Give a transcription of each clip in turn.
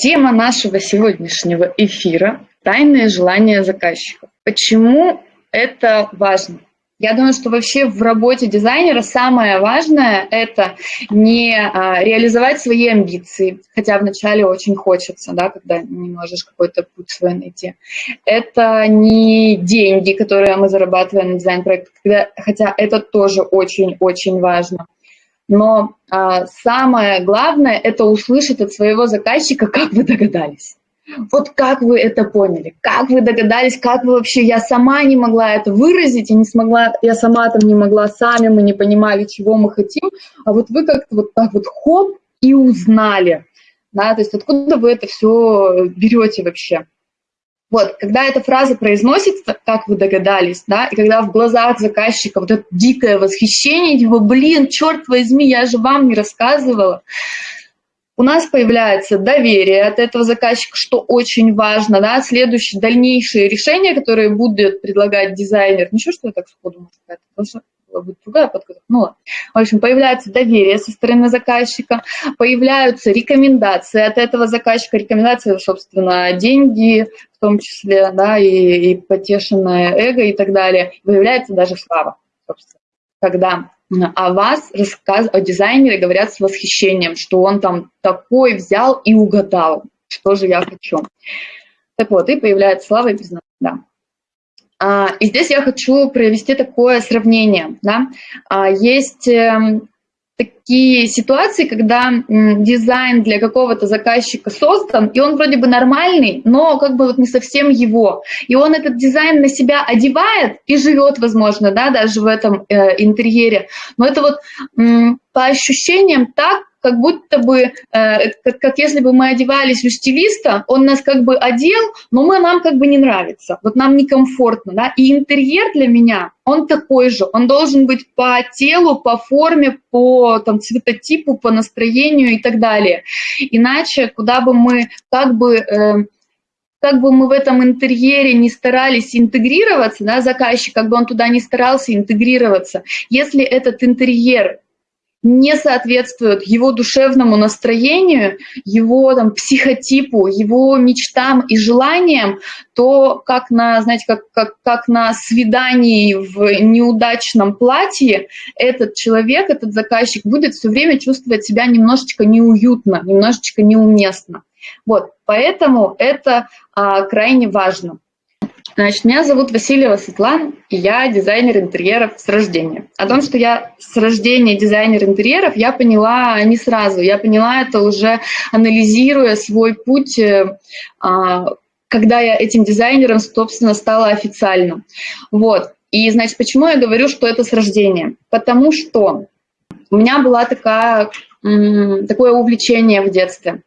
Тема нашего сегодняшнего эфира – тайные желания заказчиков. Почему это важно? Я думаю, что вообще в работе дизайнера самое важное – это не а, реализовать свои амбиции, хотя вначале очень хочется, да, когда не можешь какой-то путь свой найти. Это не деньги, которые мы зарабатываем на дизайн-проект, хотя это тоже очень-очень важно. Но а, самое главное – это услышать от своего заказчика, как вы догадались. Вот как вы это поняли? Как вы догадались? Как вы вообще? Я сама не могла это выразить, и не смогла, я сама там не могла, сами мы не понимали, чего мы хотим, а вот вы как-то вот так вот хоп и узнали. Да, то есть откуда вы это все берете вообще? Вот, когда эта фраза произносится, как вы догадались, да, и когда в глазах заказчика вот это дикое восхищение, типа, блин, черт возьми, я же вам не рассказывала, у нас появляется доверие от этого заказчика, что очень важно, да, следующие дальнейшие решения, которые будет предлагать дизайнер, ничего, что я так сходу могу сказать, была быть другая подготовка. В общем, появляется доверие со стороны заказчика, появляются рекомендации от этого заказчика, рекомендации, собственно, деньги, в том числе, да, и, и потешенное эго и так далее, появляется даже слава, собственно, когда о вас рассказ... о дизайнере говорят с восхищением, что он там такой взял и угадал, что же я хочу. Так вот, и появляется слава и признание, да. А, и здесь я хочу провести такое сравнение. Да? А, есть эм, такие ситуации, когда дизайн для какого-то заказчика создан, и он вроде бы нормальный, но как бы вот не совсем его. И он этот дизайн на себя одевает и живет, возможно, да, даже в этом э, интерьере. Но это вот по ощущениям так, как будто бы, э, как, если бы мы одевались у стилиста, он нас как бы одел, но мы, нам как бы не нравится, вот нам некомфортно, да, и интерьер для меня, он такой же, он должен быть по телу, по форме, по там, цветотипу, по настроению и так далее. Иначе, куда бы мы как бы... Э, как бы мы в этом интерьере не старались интегрироваться, да, заказчик, как бы он туда не старался интегрироваться, если этот интерьер не соответствует его душевному настроению, его там, психотипу, его мечтам и желаниям, то как на, знаете, как, как, как на свидании в неудачном платье этот человек, этот заказчик будет все время чувствовать себя немножечко неуютно, немножечко неуместно. Вот, поэтому это а, крайне важно. Значит, меня зовут Васильева Светлана, и я дизайнер интерьеров с рождения. О том, что я с рождения дизайнер интерьеров, я поняла не сразу. Я поняла это уже анализируя свой путь, э, а, когда я этим дизайнером, собственно, стала официально. Вот. И, значит, почему я говорю, что это с рождения? Потому что у меня была такая, такое увлечение в детстве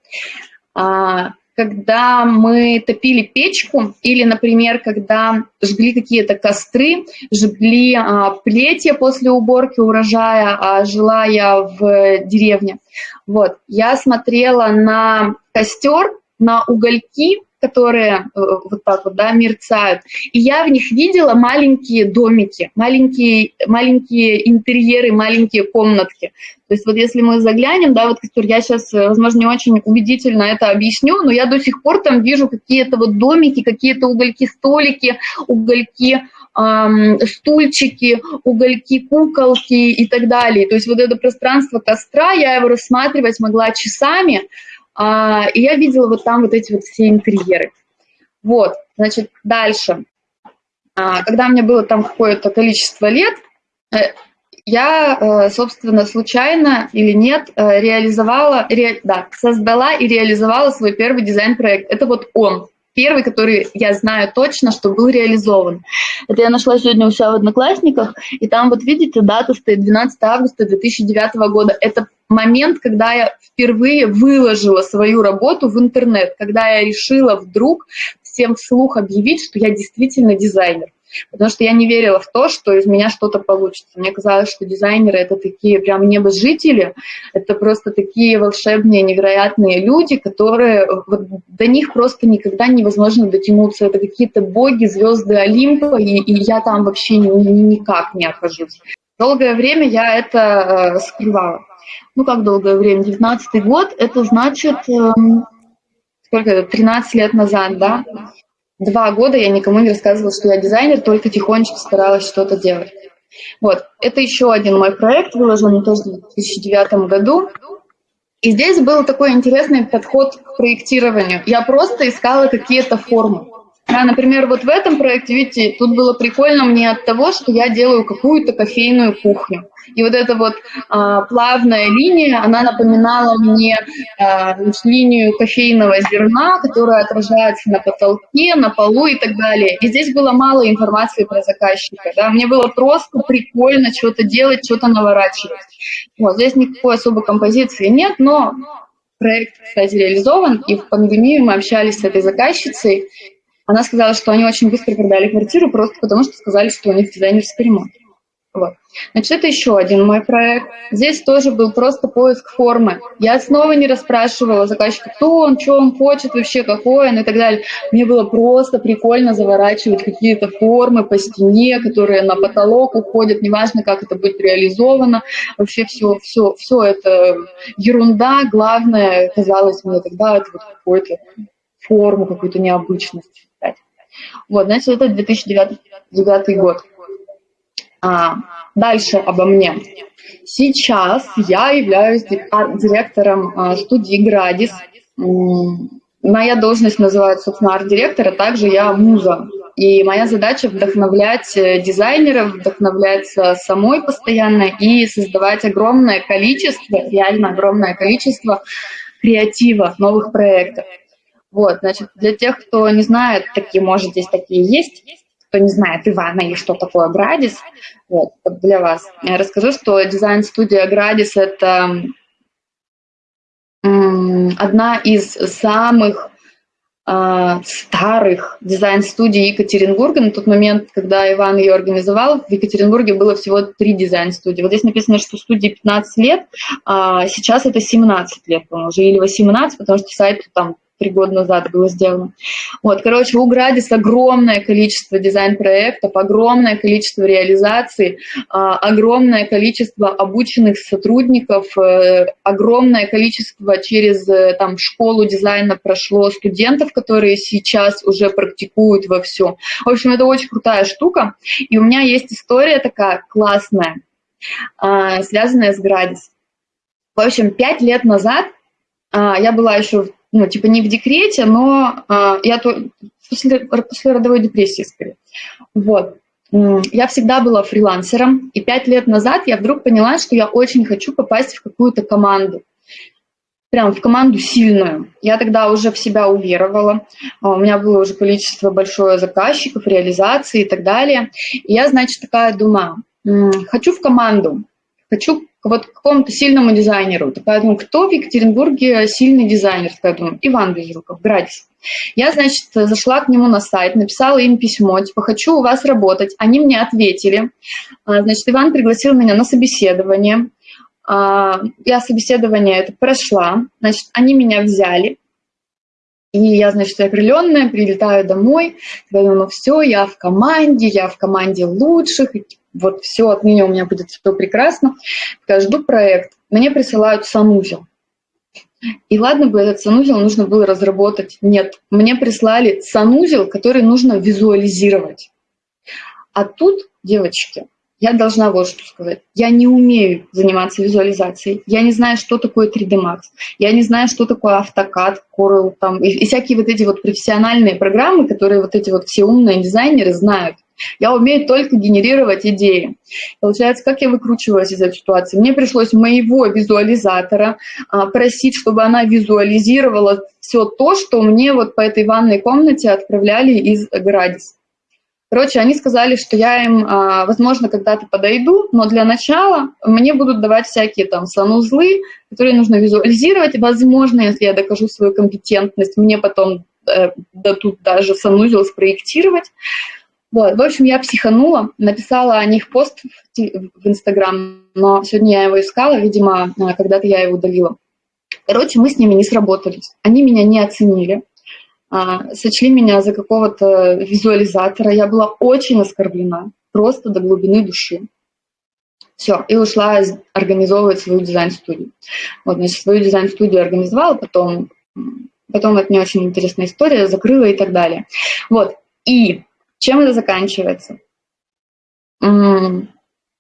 а, когда мы топили печку или, например, когда жгли какие-то костры, жгли а, плетья после уборки урожая, а жила я в деревне. Вот, я смотрела на костер, на угольки, которые э, вот так вот, да, мерцают. И я в них видела маленькие домики, маленькие, маленькие интерьеры, маленькие комнатки. То есть вот если мы заглянем, да, вот, я сейчас, э, возможно, не очень убедительно это объясню, но я до сих пор там вижу какие-то вот домики, какие-то угольки-столики, угольки, эм, стульчики, угольки, куколки и так далее. То есть вот это пространство костра, я его рассматривать могла часами, а, и я видела вот там вот эти вот все интерьеры. Вот, значит, дальше. А, когда мне было там какое-то количество лет, э, я, э, собственно, случайно или нет, э, реализовала, ре, да, создала и реализовала свой первый дизайн-проект. Это вот он, первый, который я знаю точно, что был реализован. Это я нашла сегодня у себя в Одноклассниках, и там вот видите, дата стоит 12 августа 2009 года. Это момент, когда я впервые выложила свою работу в интернет, когда я решила вдруг всем вслух объявить, что я действительно дизайнер. Потому что я не верила в то, что из меня что-то получится. Мне казалось, что дизайнеры — это такие прям небожители, это просто такие волшебные, невероятные люди, которые вот, до них просто никогда невозможно дотянуться. Это какие-то боги, звезды Олимпа, и, и я там вообще ни, ни, никак не окажусь. Долгое время я это э, скрывала. Ну, как долгое время? 19 год, это значит... Э, сколько это, 13 лет назад, да, два года я никому не рассказывала, что я дизайнер, только тихонечко старалась что-то делать. Вот, это еще один мой проект, выложен тоже в 2009 году. И здесь был такой интересный подход к проектированию. Я просто искала какие-то формы. Да, например, вот в этом проекте, видите, тут было прикольно мне от того, что я делаю какую-то кофейную кухню. И вот эта вот а, плавная линия, она напоминала мне а, линию кофейного зерна, которая отражается на потолке, на полу и так далее. И здесь было мало информации про заказчика. Да? Мне было просто прикольно что-то делать, что-то наворачивать. Вот, здесь никакой особой композиции нет, но проект, кстати, реализован, и в пандемию мы общались с этой заказчицей, она сказала, что они очень быстро продали квартиру, просто потому что сказали, что у них дизайнерский ремонт. Вот. Значит, это еще один мой проект. Здесь тоже был просто поиск формы. Я снова не расспрашивала заказчика, кто он, что он хочет вообще, какой он и так далее. Мне было просто прикольно заворачивать какие-то формы по стене, которые на потолок уходят, неважно, как это будет реализовано. Вообще все, все, все это ерунда. Главное, казалось мне тогда, это вот какой-то форму, какую-то необычность. Вот, значит, это 2009 год. А, дальше обо мне. Сейчас я являюсь директором а, студии «Градис». Моя должность называется, собственно, арт-директор, а также я муза. И моя задача вдохновлять э, дизайнеров, вдохновлять самой постоянно и создавать огромное количество, реально огромное количество креатива, новых проектов. Вот, значит, для тех, кто не знает, такие, может, здесь такие есть, кто не знает Ивана и что такое Градис, вот, для вас, я расскажу, что дизайн-студия Градис – это одна из самых э, старых дизайн-студий Екатеринбурга. На тот момент, когда Иван ее организовал, в Екатеринбурге было всего три дизайн-студии. Вот здесь написано, что студии 15 лет, а сейчас это 17 лет, по-моему, уже или 18, потому что сайт там три года назад было сделано. Вот, короче, у Градис огромное количество дизайн-проектов, огромное количество реализаций, а, огромное количество обученных сотрудников, э, огромное количество через э, там, школу дизайна прошло студентов, которые сейчас уже практикуют во все. В общем, это очень крутая штука. И у меня есть история такая классная, а, связанная с Градис. В общем, пять лет назад а, я была еще ну, типа не в декрете, но а, я то, после, после родовой депрессии скорее. Вот. Я всегда была фрилансером, и пять лет назад я вдруг поняла, что я очень хочу попасть в какую-то команду. Прям в команду сильную. Я тогда уже в себя уверовала. А, у меня было уже количество большое заказчиков, реализации и так далее. И я, значит, такая думаю, хочу в команду, хочу вот какому-то сильному дизайнеру. Думаю, кто в Екатеринбурге сильный дизайнер? Такая думаю, Иван Безруков, Градис. Я, значит, зашла к нему на сайт, написала им письмо, типа, хочу у вас работать. Они мне ответили. А, значит, Иван пригласил меня на собеседование. А, я собеседование это прошла. Значит, они меня взяли. И я, значит, окрыленная, прилетаю домой, говорю, ну все, я в команде, я в команде лучших, вот все, отныне у меня будет все прекрасно. Я жду проект, мне присылают санузел. И ладно бы этот санузел нужно было разработать. Нет, мне прислали санузел, который нужно визуализировать. А тут, девочки, я должна вот что сказать. Я не умею заниматься визуализацией. Я не знаю, что такое 3D Max. Я не знаю, что такое AutoCAD, Corel там, и, и всякие вот эти вот профессиональные программы, которые вот эти вот все умные дизайнеры знают. Я умею только генерировать идеи. Получается, как я выкручивалась из этой ситуации? Мне пришлось моего визуализатора а, просить, чтобы она визуализировала все то, что мне вот по этой ванной комнате отправляли из Градис. Короче, они сказали, что я им, а, возможно, когда-то подойду, но для начала мне будут давать всякие там санузлы, которые нужно визуализировать. Возможно, если я докажу свою компетентность, мне потом э, дадут даже санузел спроектировать. Вот, в общем, я психанула, написала о них пост в Инстаграм, но сегодня я его искала, видимо, э, когда-то я его удалила. Короче, мы с ними не сработались. Они меня не оценили, а, сочли меня за какого-то визуализатора. Я была очень оскорблена, просто до глубины души. Все, и ушла организовывать свою дизайн-студию. Вот, значит, свою дизайн-студию организовала, потом потом это не очень интересная история, закрыла и так далее. Вот, и чем это заканчивается?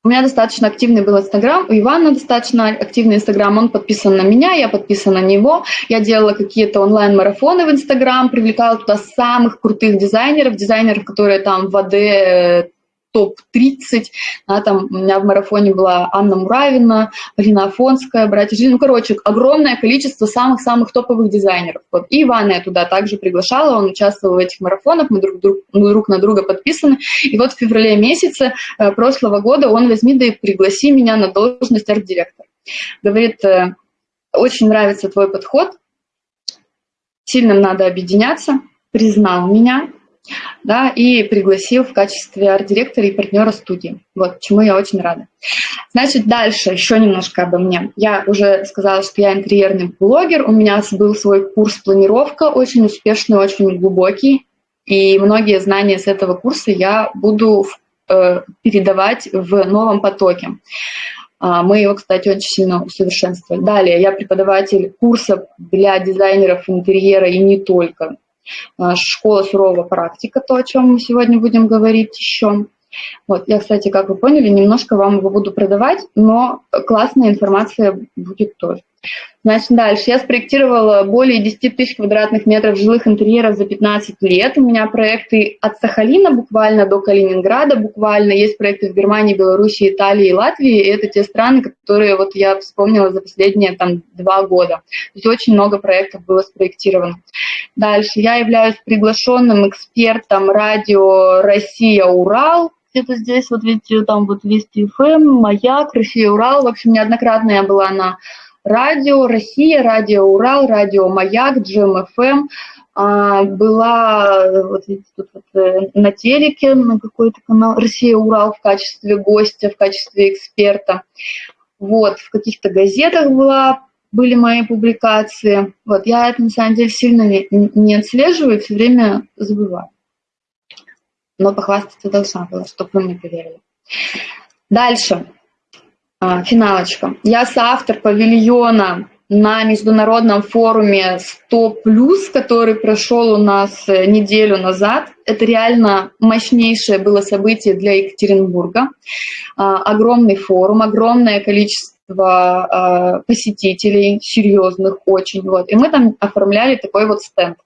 У меня достаточно активный был Инстаграм, у Ивана достаточно активный Инстаграм, он подписан на меня, я подписана на него. Я делала какие-то онлайн-марафоны в Инстаграм, привлекала туда самых крутых дизайнеров, дизайнеров, которые там в АД топ-30. Да, там у меня в марафоне была Анна Муравина, Полина Афонская, братья Жили. Ну, короче, огромное количество самых-самых топовых дизайнеров. Вот. И Ивана я туда также приглашала, он участвовал в этих марафонах, мы друг, друг, мы друг на друга подписаны. И вот в феврале месяце э, прошлого года он возьми да и пригласи меня на должность арт-директора. Говорит, э, очень нравится твой подход, сильно надо объединяться, признал меня, да, и пригласил в качестве арт-директора и партнера студии. Вот, чему я очень рада. Значит, дальше еще немножко обо мне. Я уже сказала, что я интерьерный блогер, у меня был свой курс планировка, очень успешный, очень глубокий, и многие знания с этого курса я буду э, передавать в новом потоке. А, мы его, кстати, очень сильно усовершенствовали. Далее, я преподаватель курса для дизайнеров интерьера и не только. А, школа сурового практика, то, о чем мы сегодня будем говорить еще. Вот, я, кстати, как вы поняли, немножко вам его буду продавать, но классная информация будет тоже. Значит, дальше. Я спроектировала более 10 тысяч квадратных метров жилых интерьеров за 15 лет. У меня проекты от Сахалина буквально до Калининграда буквально. Есть проекты в Германии, Беларуси, Италии и Латвии. И это те страны, которые вот я вспомнила за последние там два года. То есть очень много проектов было спроектировано. Дальше. Я являюсь приглашенным экспертом радио «Россия-Урал» где-то здесь, вот видите, там вот Вести ФМ, Маяк, Россия, Урал. В общем, неоднократно я была на радио Россия, радио Урал, радио Маяк, GMFM. Эм. А, была вот, видите, тут вот, э, на телеке на какой-то канал Россия Урал в качестве гостя, в качестве эксперта. Вот, в каких-то газетах была, были мои публикации. Вот, я это на самом деле сильно не, не отслеживаю, все время забываю. Но похвастаться должна была, чтобы вы мне поверили. Дальше. А, финалочка. Я соавтор павильона на международном форуме 100+, который прошел у нас э, неделю назад. Это реально мощнейшее было событие для Екатеринбурга. А, огромный форум, огромное количество а, посетителей, серьезных очень. Вот. И мы там оформляли такой вот стенд.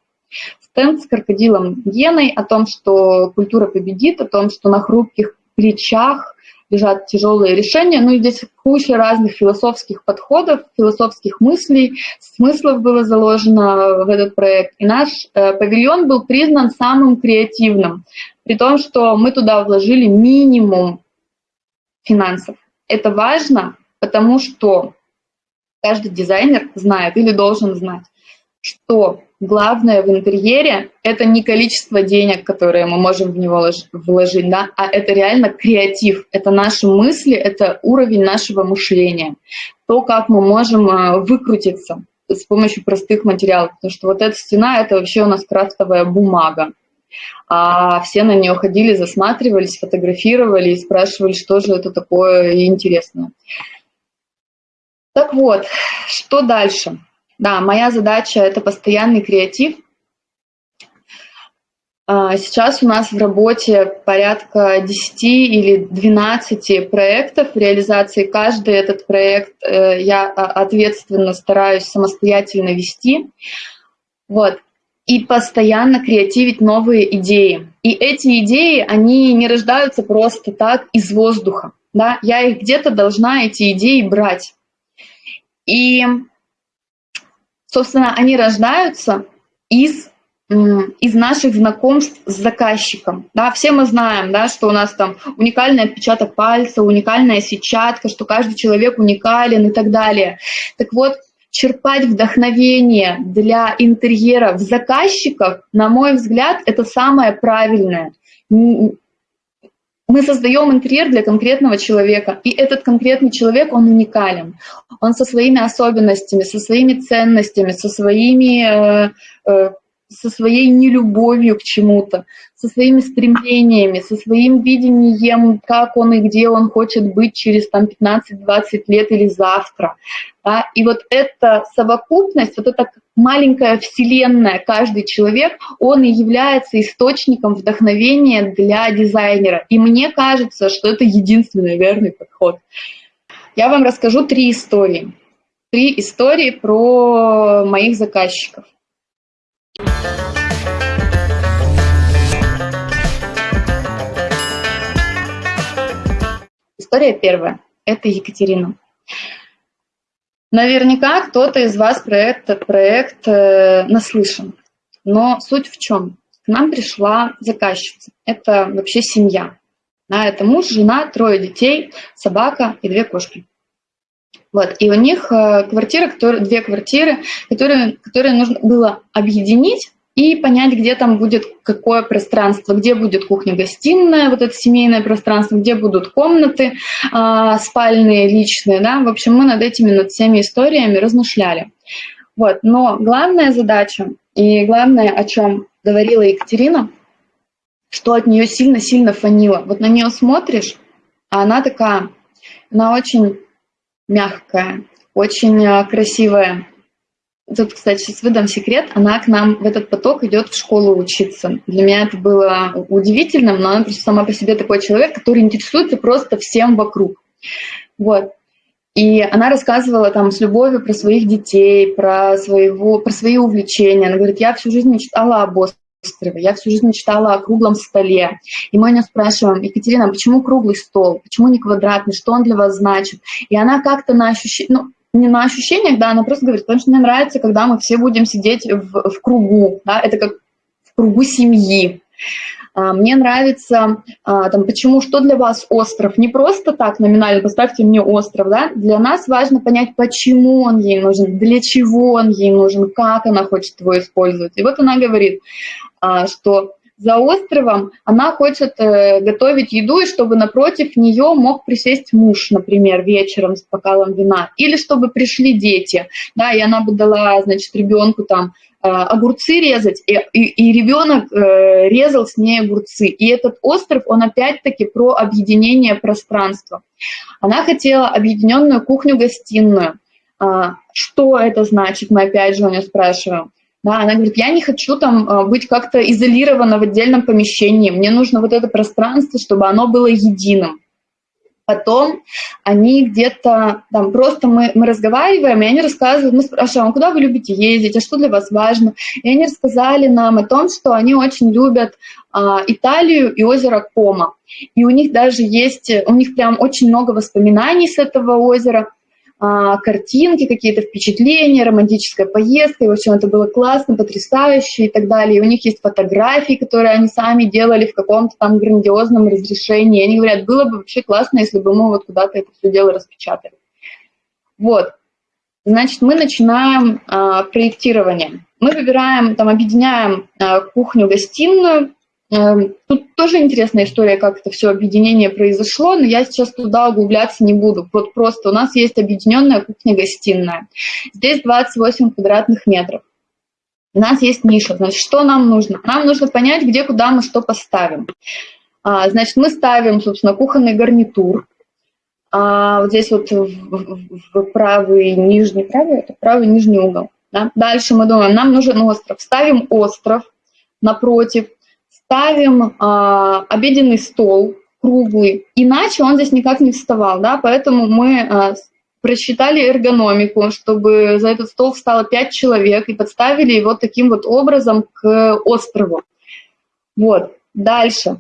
Стенд с крокодилом Геной о том, что культура победит, о том, что на хрупких плечах лежат тяжелые решения. Ну и здесь куча разных философских подходов, философских мыслей, смыслов было заложено в этот проект. И наш э, павильон был признан самым креативным, при том, что мы туда вложили минимум финансов. Это важно, потому что каждый дизайнер знает или должен знать, что главное в интерьере – это не количество денег, которые мы можем в него вложить, да, а это реально креатив, это наши мысли, это уровень нашего мышления, то, как мы можем э, выкрутиться с помощью простых материалов, потому что вот эта стена – это вообще у нас крафтовая бумага, а все на нее ходили, засматривались, фотографировали и спрашивали, что же это такое интересное. Так вот, что дальше? Да, моя задача – это постоянный креатив. А, сейчас у нас в работе порядка 10 или 12 проектов реализации. Каждый этот проект э, я а, ответственно стараюсь самостоятельно вести. Вот. И постоянно креативить новые идеи. И эти идеи, они не рождаются просто так из воздуха. Да? Я их где-то должна, эти идеи, брать. И Собственно, они рождаются из из наших знакомств с заказчиком. Да, все мы знаем, да, что у нас там уникальный отпечаток пальца, уникальная сетчатка, что каждый человек уникален и так далее. Так вот, черпать вдохновение для интерьеров заказчиков, на мой взгляд, это самое правильное мы создаем интерьер для конкретного человека, и этот конкретный человек, он уникален. Он со своими особенностями, со своими ценностями, со своими э, э, со своей нелюбовью к чему-то, со своими стремлениями, со своим видением, как он и где он хочет быть через там, 15-20 лет или завтра. Да? И вот эта совокупность, вот эта маленькая вселенная, каждый человек, он и является источником вдохновения для дизайнера. И мне кажется, что это единственный верный подход. Я вам расскажу три истории. Три истории про моих заказчиков. История первая. Это Екатерина. Наверняка кто-то из вас про этот проект э, наслышан. Но суть в чем? К нам пришла заказчица. Это вообще семья. Да, это муж, жена, трое детей, собака и две кошки. Вот, и у них э, квартира, которые, две квартиры, которые, которые нужно было объединить и понять, где там будет какое пространство, где будет кухня-гостиная, вот это семейное пространство, где будут комнаты э, спальные, личные, да, в общем, мы над этими, над всеми историями размышляли. Вот, но главная задача и главное, о чем говорила Екатерина, что от нее сильно-сильно фанило. Вот на нее смотришь, а она такая, она очень мягкая, очень э, красивая. Тут, кстати, сейчас выдам секрет. Она к нам в этот поток идет в школу учиться. Для меня это было удивительным, но она просто сама по себе такой человек, который интересуется просто всем вокруг. Вот. И она рассказывала там с любовью про своих детей, про, своего, про свои увлечения. Она говорит, я всю жизнь мечтала об острове, я всю жизнь мечтала о круглом столе. И мы у нее спрашиваем, Екатерина, почему круглый стол, почему не квадратный, что он для вас значит? И она как-то на ощущение, ну, не на ощущениях, да, она просто говорит, потому что мне нравится, когда мы все будем сидеть в, в кругу, да, это как в кругу семьи. А, мне нравится, а, там, почему, что для вас остров? Не просто так номинально, поставьте мне остров, да? Для нас важно понять, почему он ей нужен, для чего он ей нужен, как она хочет его использовать. И вот она говорит, а, что за островом она хочет э, готовить еду, и чтобы напротив нее мог присесть муж, например, вечером с бокалом вина, или чтобы пришли дети, да, и она бы дала, значит, ребенку там огурцы резать, и, и, и ребенок э, резал с ней огурцы. И этот остров, он опять-таки про объединение пространства. Она хотела объединенную кухню-гостиную. А, что это значит, мы опять же у нее спрашиваем. Да, она говорит, я не хочу там а, быть как-то изолирована в отдельном помещении, мне нужно вот это пространство, чтобы оно было единым. Потом они где-то, там просто мы, мы разговариваем, и они рассказывают, мы спрашиваем, а куда вы любите ездить, а что для вас важно? И они рассказали нам о том, что они очень любят а, Италию и озеро Кома. И у них даже есть, у них прям очень много воспоминаний с этого озера. А, картинки, какие-то впечатления, романтическая поездка, и в общем это было классно, потрясающе и так далее. И у них есть фотографии, которые они сами делали в каком-то там грандиозном разрешении. И они говорят, было бы вообще классно, если бы мы вот куда-то это все дело распечатали. Вот. Значит, мы начинаем а, проектирование. Мы выбираем, там, объединяем а, кухню-гостиную, тут тоже интересная история, как это все объединение произошло, но я сейчас туда углубляться не буду. Вот просто у нас есть объединенная кухня-гостиная. Здесь 28 квадратных метров. У нас есть ниша. Значит, что нам нужно? Нам нужно понять, где, куда мы что поставим. А, значит, мы ставим, собственно, кухонный гарнитур. А, вот здесь вот в правый нижний, правый, это правый нижний угол. Да? Дальше мы думаем, нам нужен остров. Ставим остров напротив ставим а, обеденный стол круглый, иначе он здесь никак не вставал, да, поэтому мы а, просчитали эргономику, чтобы за этот стол встало 5 человек и подставили его таким вот образом к острову. Вот, дальше.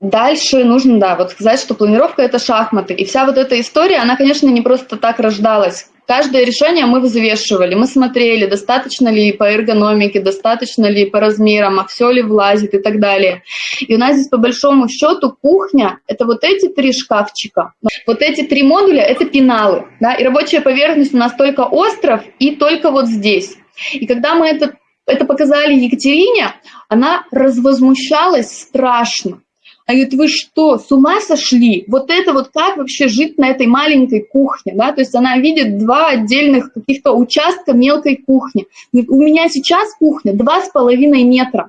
Дальше нужно, да, вот сказать, что планировка – это шахматы. И вся вот эта история, она, конечно, не просто так рождалась. Каждое решение мы взвешивали, мы смотрели, достаточно ли по эргономике, достаточно ли по размерам, а все ли влазит и так далее. И у нас здесь по большому счету кухня – это вот эти три шкафчика. Вот эти три модуля – это пеналы. Да? И рабочая поверхность у нас только остров и только вот здесь. И когда мы это, это показали Екатерине, она развозмущалась страшно. Они говорят, вы что, с ума сошли? Вот это вот как вообще жить на этой маленькой кухне, да? То есть она видит два отдельных каких-то участка мелкой кухни. У меня сейчас кухня два с половиной метра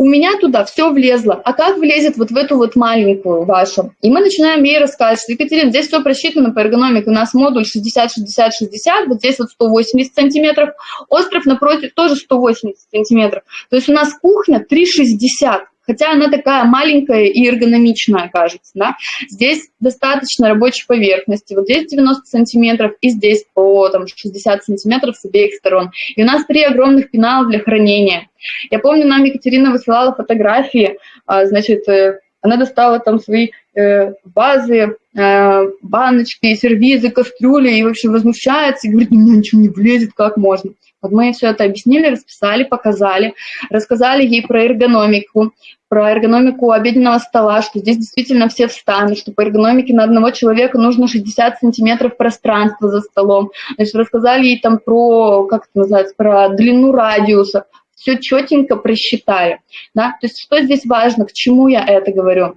у меня туда все влезло, а как влезет вот в эту вот маленькую вашу? И мы начинаем ей рассказывать, что, Екатерина, здесь все просчитано по эргономике, у нас модуль 60-60-60, вот здесь вот 180 сантиметров, остров напротив тоже 180 сантиметров. То есть у нас кухня 360 хотя она такая маленькая и эргономичная, кажется. Да? Здесь достаточно рабочей поверхности, вот здесь 90 сантиметров и здесь по там, 60 сантиметров с обеих сторон. И у нас три огромных пенала для хранения. Я помню, нам Екатерина высылала фотографии, а, значит, э, она достала там свои э, базы, э, баночки, сервизы, кастрюли и вообще возмущается и говорит, у меня ничего не влезет, как можно. Вот мы все это объяснили, расписали, показали, рассказали ей про эргономику, про эргономику обеденного стола, что здесь действительно все встанут, что по эргономике на одного человека нужно 60 сантиметров пространства за столом. Значит, рассказали ей там про, как это называется, про длину радиуса, все четенько просчитали. Да? То есть что здесь важно, к чему я это говорю?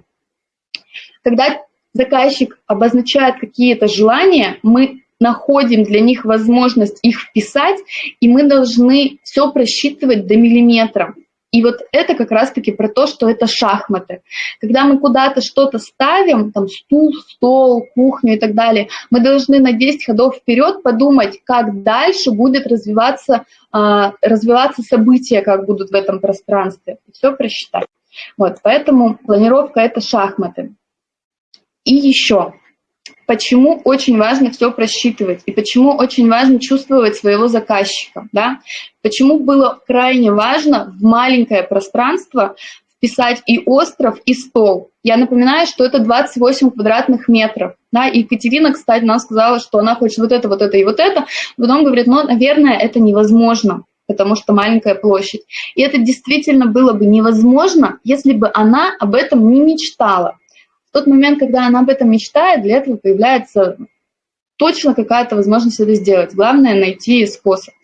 Когда заказчик обозначает какие-то желания, мы находим для них возможность их вписать, и мы должны все просчитывать до миллиметра. И вот это как раз-таки про то, что это шахматы. Когда мы куда-то что-то ставим, там стул, стол, кухню и так далее, мы должны на 10 ходов вперед подумать, как дальше будет развиваться, э, развиваться события, как будут в этом пространстве. Все просчитать. Вот, поэтому планировка – это шахматы. И еще, почему очень важно все просчитывать и почему очень важно чувствовать своего заказчика. Да? Почему было крайне важно в маленькое пространство вписать и остров, и стол. Я напоминаю, что это 28 квадратных метров. Да? И Екатерина, кстати, нам сказала, что она хочет вот это, вот это и вот это. Потом говорит, ну, наверное, это невозможно потому что маленькая площадь. И это действительно было бы невозможно, если бы она об этом не мечтала тот момент, когда она об этом мечтает, для этого появляется точно какая-то возможность это сделать. Главное — найти способ.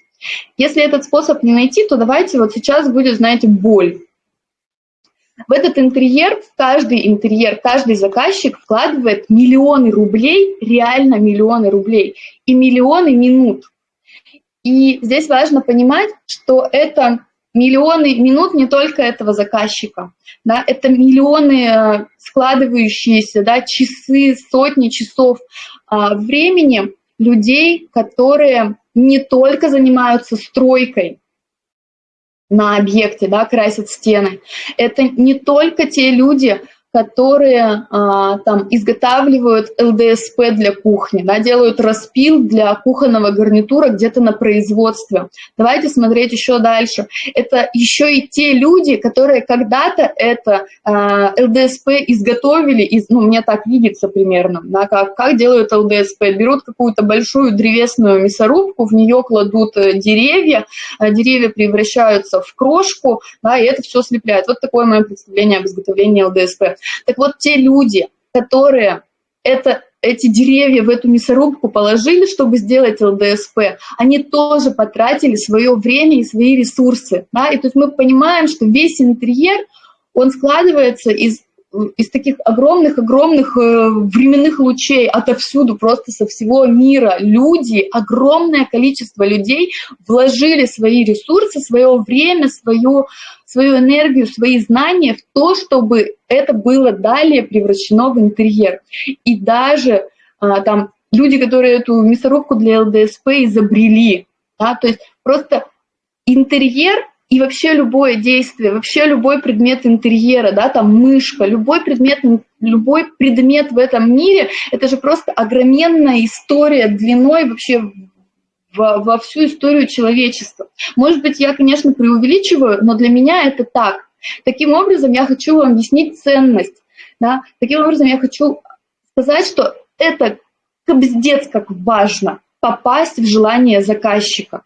Если этот способ не найти, то давайте вот сейчас будет, знаете, боль. В этот интерьер, в каждый интерьер, каждый заказчик вкладывает миллионы рублей, реально миллионы рублей, и миллионы минут. И здесь важно понимать, что это миллионы минут не только этого заказчика, да, это миллионы э, складывающиеся, да, часы, сотни часов а, времени людей, которые не только занимаются стройкой на объекте, да, красят стены, это не только те люди, которые а, там изготавливают ЛДСП для кухни, да, делают распил для кухонного гарнитура где-то на производстве. Давайте смотреть еще дальше. Это еще и те люди, которые когда-то это а, ЛДСП изготовили, из, ну, мне так видится примерно, да, как, как делают ЛДСП. Берут какую-то большую древесную мясорубку, в нее кладут э, деревья, а деревья превращаются в крошку, да, и это все слепляют. Вот такое мое представление об изготовлении ЛДСП. Так вот, те люди, которые это, эти деревья в эту мясорубку положили, чтобы сделать ЛДСП, они тоже потратили свое время и свои ресурсы. Да? И то есть мы понимаем, что весь интерьер, он складывается из из таких огромных-огромных э, временных лучей отовсюду, просто со всего мира. Люди, огромное количество людей вложили свои ресурсы, свое время, свою, свою энергию, свои знания в то, чтобы это было далее превращено в интерьер. И даже а, там люди, которые эту мясорубку для ЛДСП изобрели, да, то есть просто интерьер и вообще любое действие, вообще любой предмет интерьера, да, там мышка, любой предмет, любой предмет в этом мире, это же просто огроменная история длиной вообще во, во всю историю человечества. Может быть, я, конечно, преувеличиваю, но для меня это так. Таким образом, я хочу вам объяснить ценность. Да? Таким образом, я хочу сказать, что это кобздец как важно попасть в желание заказчика.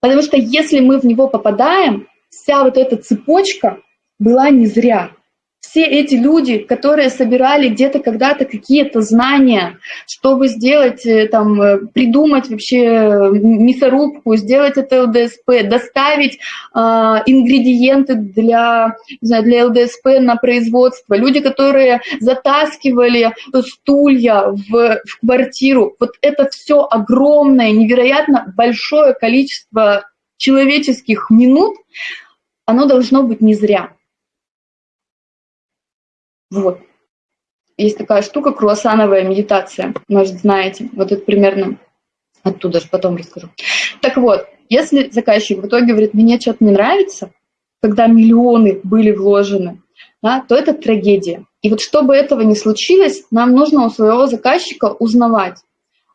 Потому что если мы в него попадаем, вся вот эта цепочка была не зря. Все эти люди, которые собирали где-то когда-то какие-то знания, чтобы сделать, э, там, э, придумать вообще э, мясорубку, сделать это ЛДСП, доставить э, ингредиенты для, не знаю, для ЛДСП на производство, люди, которые затаскивали стулья в, в квартиру, вот это все огромное, невероятно большое количество человеческих минут, оно должно быть не зря. Вот. Есть такая штука, круассановая медитация, может, знаете. Вот это примерно оттуда же потом расскажу. Так вот, если заказчик в итоге говорит, мне что-то не нравится, когда миллионы были вложены, да, то это трагедия. И вот чтобы этого не случилось, нам нужно у своего заказчика узнавать,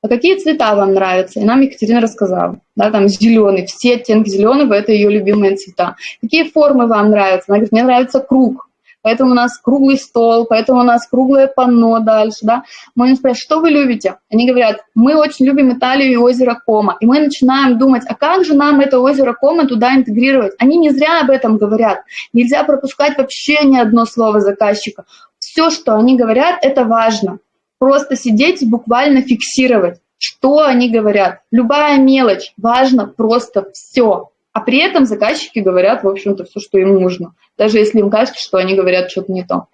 а какие цвета вам нравятся? И нам Екатерина рассказала, да, там зеленый, все оттенки зеленого – это ее любимые цвета. Какие формы вам нравятся? Она говорит, мне нравится круг поэтому у нас круглый стол, поэтому у нас круглое панно дальше, да. Мы им спрашиваем, что вы любите? Они говорят, мы очень любим Италию и озеро Кома. И мы начинаем думать, а как же нам это озеро Кома туда интегрировать? Они не зря об этом говорят. Нельзя пропускать вообще ни одно слово заказчика. Все, что они говорят, это важно. Просто сидеть и буквально фиксировать, что они говорят. Любая мелочь, важно просто все. А при этом заказчики говорят, в общем-то, все, что им нужно, даже если им кажется, что они говорят что-то не то.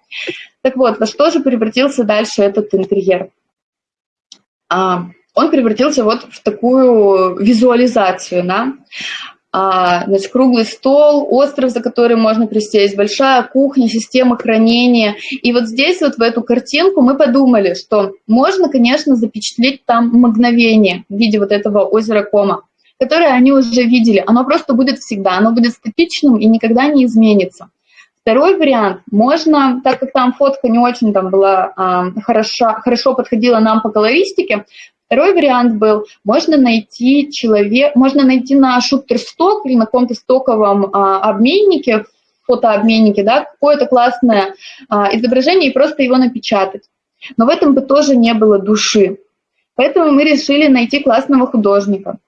Так вот, во что же превратился дальше этот интерьер? А, он превратился вот в такую визуализацию, да? А, значит, круглый стол, остров, за который можно присесть, большая кухня, система хранения. И вот здесь вот в эту картинку мы подумали, что можно, конечно, запечатлеть там мгновение в виде вот этого озера Кома которое они уже видели, оно просто будет всегда, оно будет статичным и никогда не изменится. Второй вариант, можно, так как там фотка не очень там была э, хорошо, хорошо подходила нам по колористике, второй вариант был, можно найти человек, можно найти на шуттерсток или на каком-то стоковом э, обменнике, фотообменнике, да, какое-то классное э, изображение и просто его напечатать. Но в этом бы тоже не было души. Поэтому мы решили найти классного художника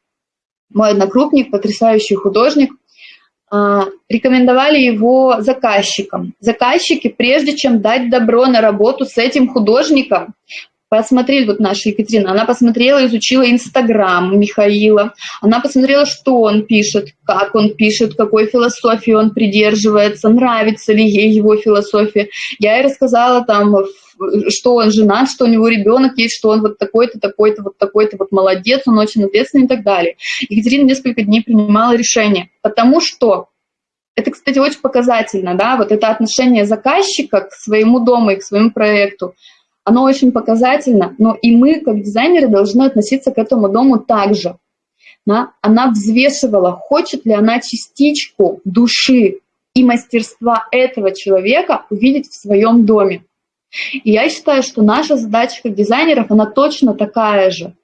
мой однокрупник, потрясающий художник, а, рекомендовали его заказчикам. Заказчики, прежде чем дать добро на работу с этим художником, посмотрели, вот наша Екатерина, она посмотрела, изучила Инстаграм Михаила, она посмотрела, что он пишет, как он пишет, какой философии он придерживается, нравится ли ей его философия. Я ей рассказала там что он женат, что у него ребенок есть, что он вот такой-то, такой-то, вот такой-то, вот молодец, он очень ответственный и так далее. Екатерина несколько дней принимала решение, потому что это, кстати, очень показательно, да, вот это отношение заказчика к своему дому и к своему проекту, оно очень показательно, но и мы, как дизайнеры, должны относиться к этому дому также. Да? Она взвешивала, хочет ли она частичку души и мастерства этого человека увидеть в своем доме. И я считаю, что наша задача как дизайнеров, она точно такая же.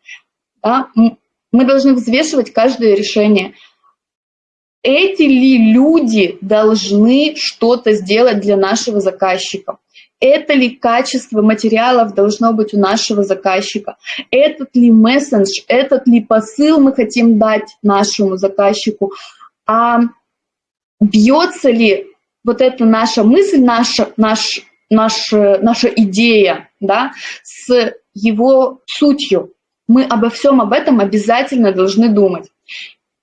Да? Мы должны взвешивать каждое решение. Эти ли люди должны что-то сделать для нашего заказчика? Это ли качество материалов должно быть у нашего заказчика? Этот ли мессендж, этот ли посыл мы хотим дать нашему заказчику? А бьется ли вот эта наша мысль, наша, наш наш, наша идея да, с его сутью. Мы обо всем об этом обязательно должны думать.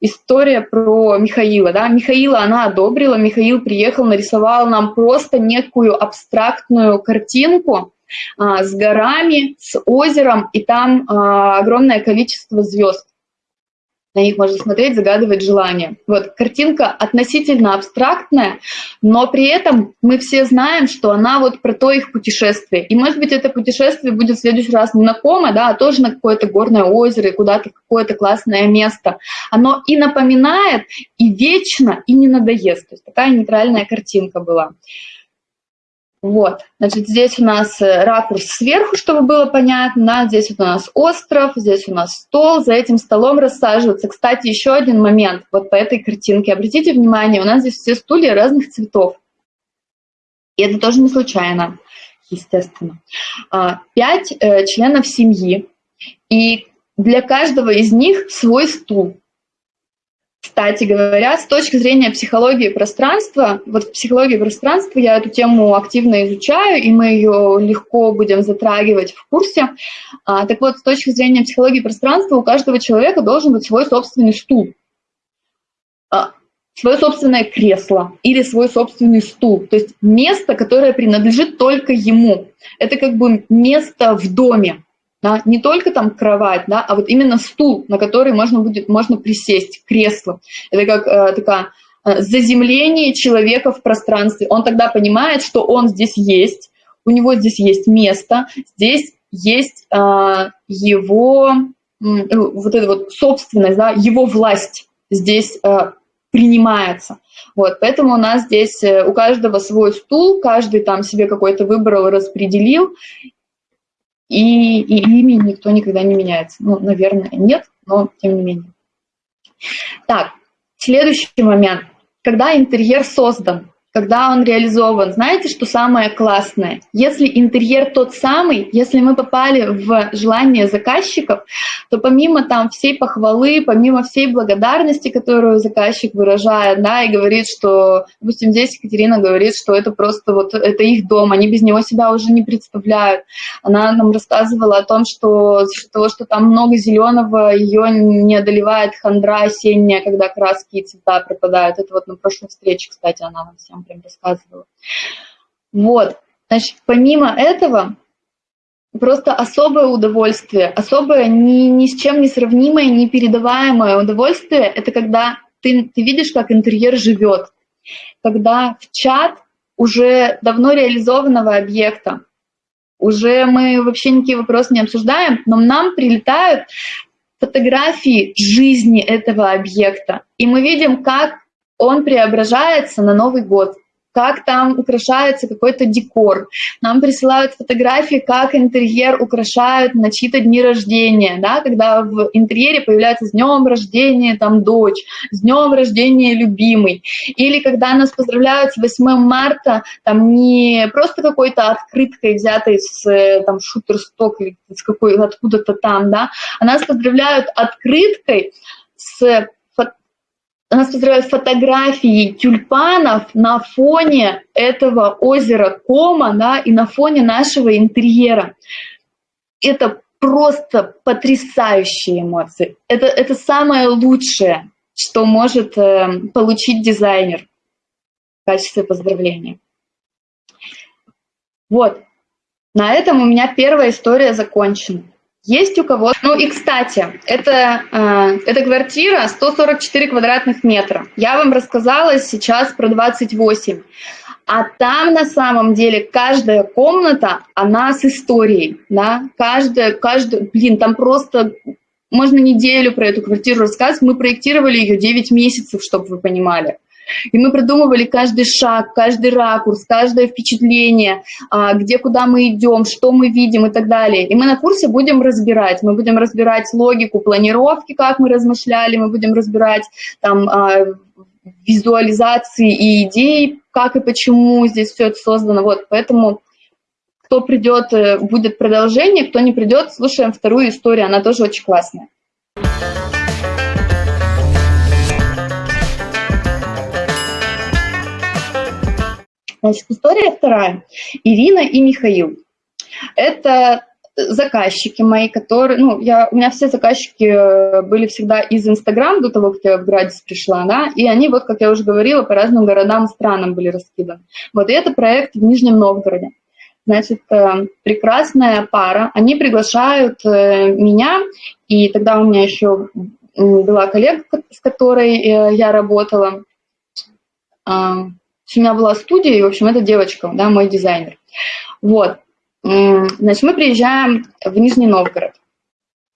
История про Михаила. Да? Михаила она одобрила, Михаил приехал, нарисовал нам просто некую абстрактную картинку а, с горами, с озером, и там а, огромное количество звезд на них можно смотреть, загадывать желания. Вот, картинка относительно абстрактная, но при этом мы все знаем, что она вот про то их путешествие. И, может быть, это путешествие будет в следующий раз не на Кома, да, а тоже на какое-то горное озеро и куда-то какое-то классное место. Оно и напоминает, и вечно, и не надоест. То есть такая нейтральная картинка была. Вот, значит, здесь у нас э, ракурс сверху, чтобы было понятно, здесь вот у нас остров, здесь у нас стол, за этим столом рассаживаться. Кстати, еще один момент вот по этой картинке. Обратите внимание, у нас здесь все стулья разных цветов. И это тоже не случайно, естественно. А, пять э, членов семьи, и для каждого из них свой стул. Кстати говоря, с точки зрения психологии пространства, вот в психологии пространства я эту тему активно изучаю, и мы ее легко будем затрагивать в курсе. А, так вот, с точки зрения психологии пространства у каждого человека должен быть свой собственный стул, а, свое собственное кресло или свой собственный стул. То есть место, которое принадлежит только ему. Это как бы место в доме да, не только там кровать, да, а вот именно стул, на который можно будет можно присесть, кресло. Это как э, такая э, заземление человека в пространстве. Он тогда понимает, что он здесь есть, у него здесь есть место, здесь есть э, его э, вот эта вот собственность, да, его власть здесь э, принимается. Вот, поэтому у нас здесь э, у каждого свой стул, каждый там себе какой-то выбрал, распределил, и, и ими никто никогда не меняется. Ну, наверное, нет, но тем не менее. Так, следующий момент. Когда интерьер создан, когда он реализован. Знаете, что самое классное? Если интерьер тот самый, если мы попали в желание заказчиков, то помимо там всей похвалы, помимо всей благодарности, которую заказчик выражает, да, и говорит, что, допустим, здесь Екатерина говорит, что это просто вот, это их дом, они без него себя уже не представляют. Она нам рассказывала о том, что того, что там много зеленого, ее не одолевает хандра осенняя, когда краски и цвета пропадают. Это вот на прошлой встрече, кстати, она нам всем прям рассказывала. Вот, значит, помимо этого, просто особое удовольствие, особое ни, ни с чем не сравнимое, непередаваемое удовольствие, это когда ты, ты видишь, как интерьер живет, когда в чат уже давно реализованного объекта, уже мы вообще никакие вопросы не обсуждаем, но нам прилетают фотографии жизни этого объекта, и мы видим, как он преображается на Новый год, как там украшается какой-то декор. Нам присылают фотографии, как интерьер украшают на чьи-то дни рождения, да, когда в интерьере появляется «С днем рождения там дочь», «С днем рождения любимый». Или когда нас поздравляют с 8 марта, там не просто какой-то открыткой, взятой с там шутерсток или с какой откуда-то там, да, а нас поздравляют открыткой с нас поздравляют фотографии тюльпанов на фоне этого озера Кома да, и на фоне нашего интерьера. Это просто потрясающие эмоции. Это, это самое лучшее, что может э, получить дизайнер в качестве поздравления. Вот, на этом у меня первая история закончена. Есть у кого... Ну и, кстати, это, э, это квартира 144 квадратных метра. Я вам рассказала сейчас про 28. А там на самом деле каждая комната, она с историей, да, каждая, каждая, блин, там просто можно неделю про эту квартиру рассказывать. Мы проектировали ее 9 месяцев, чтобы вы понимали. И мы продумывали каждый шаг, каждый ракурс, каждое впечатление, а, где, куда мы идем, что мы видим и так далее. И мы на курсе будем разбирать. Мы будем разбирать логику планировки, как мы размышляли, мы будем разбирать там а, визуализации и идей, как и почему здесь все это создано. Вот, поэтому кто придет, э, будет продолжение, кто не придет, слушаем вторую историю, она тоже очень классная. Значит, история вторая. Ирина и Михаил. Это заказчики мои, которые, ну, я, у меня все заказчики э, были всегда из Инстаграм до того, как я в Градис пришла, да, и они, вот, как я уже говорила, по разным городам и странам были раскиданы. Вот, и это проект в Нижнем Новгороде. Значит, э, прекрасная пара, они приглашают э, меня, и тогда у меня еще была коллега, с которой я работала, у меня была студия, и, в общем, это девочка, да, мой дизайнер. Вот. Значит, мы приезжаем в Нижний Новгород.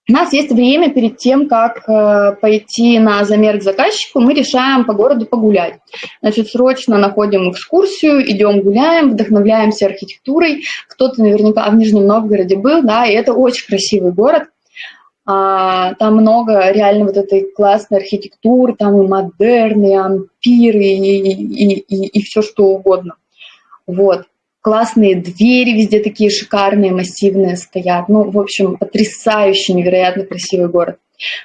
У нас есть время перед тем, как э, пойти на замер к заказчику, мы решаем по городу погулять. Значит, срочно находим экскурсию, идем гуляем, вдохновляемся архитектурой. Кто-то наверняка в Нижнем Новгороде был, да, и это очень красивый город. А, там много реально вот этой классной архитектуры, там и модерны, и ампиры, и, и, и, и все что угодно. Вот. Классные двери везде такие шикарные, массивные стоят. Ну, в общем, потрясающий, невероятно красивый город.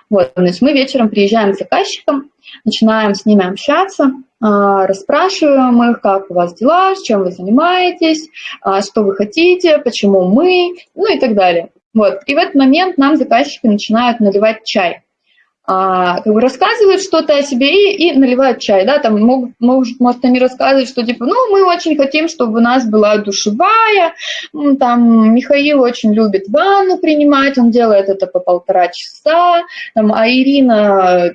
Вот, значит, мы вечером приезжаем с заказчиком, начинаем с ними общаться, а, расспрашиваем их, как у вас дела, чем вы занимаетесь, а, что вы хотите, почему мы, ну и так далее. Вот. И в этот момент нам заказчики начинают наливать чай а, как бы рассказывают что-то о себе и, и наливают чай, да, там могут, может, может они рассказывают, что типа, ну, мы очень хотим, чтобы у нас была душевая, там, Михаил очень любит ванну принимать, он делает это по полтора часа, там, а Ирина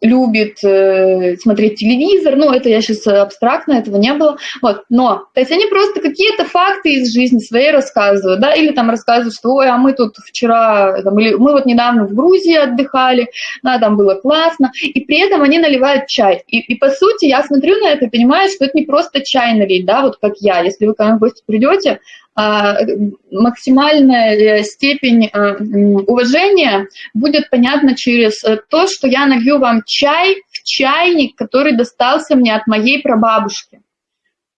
любит э, смотреть телевизор, ну, это я сейчас абстрактно, этого не было, вот, но, то есть они просто какие-то факты из жизни своей рассказывают, да, или там рассказывают, что, ой, а мы тут вчера, там, или мы вот недавно в Грузии отдыхали, да, там было классно, и при этом они наливают чай, и, и по сути я смотрю на это понимаю, что это не просто чай налить, да, вот как я, если вы ко мне в гости придете, максимальная э, степень а, уважения будет понятна через э, то, что я налью вам чай в чайник, который достался мне от моей прабабушки.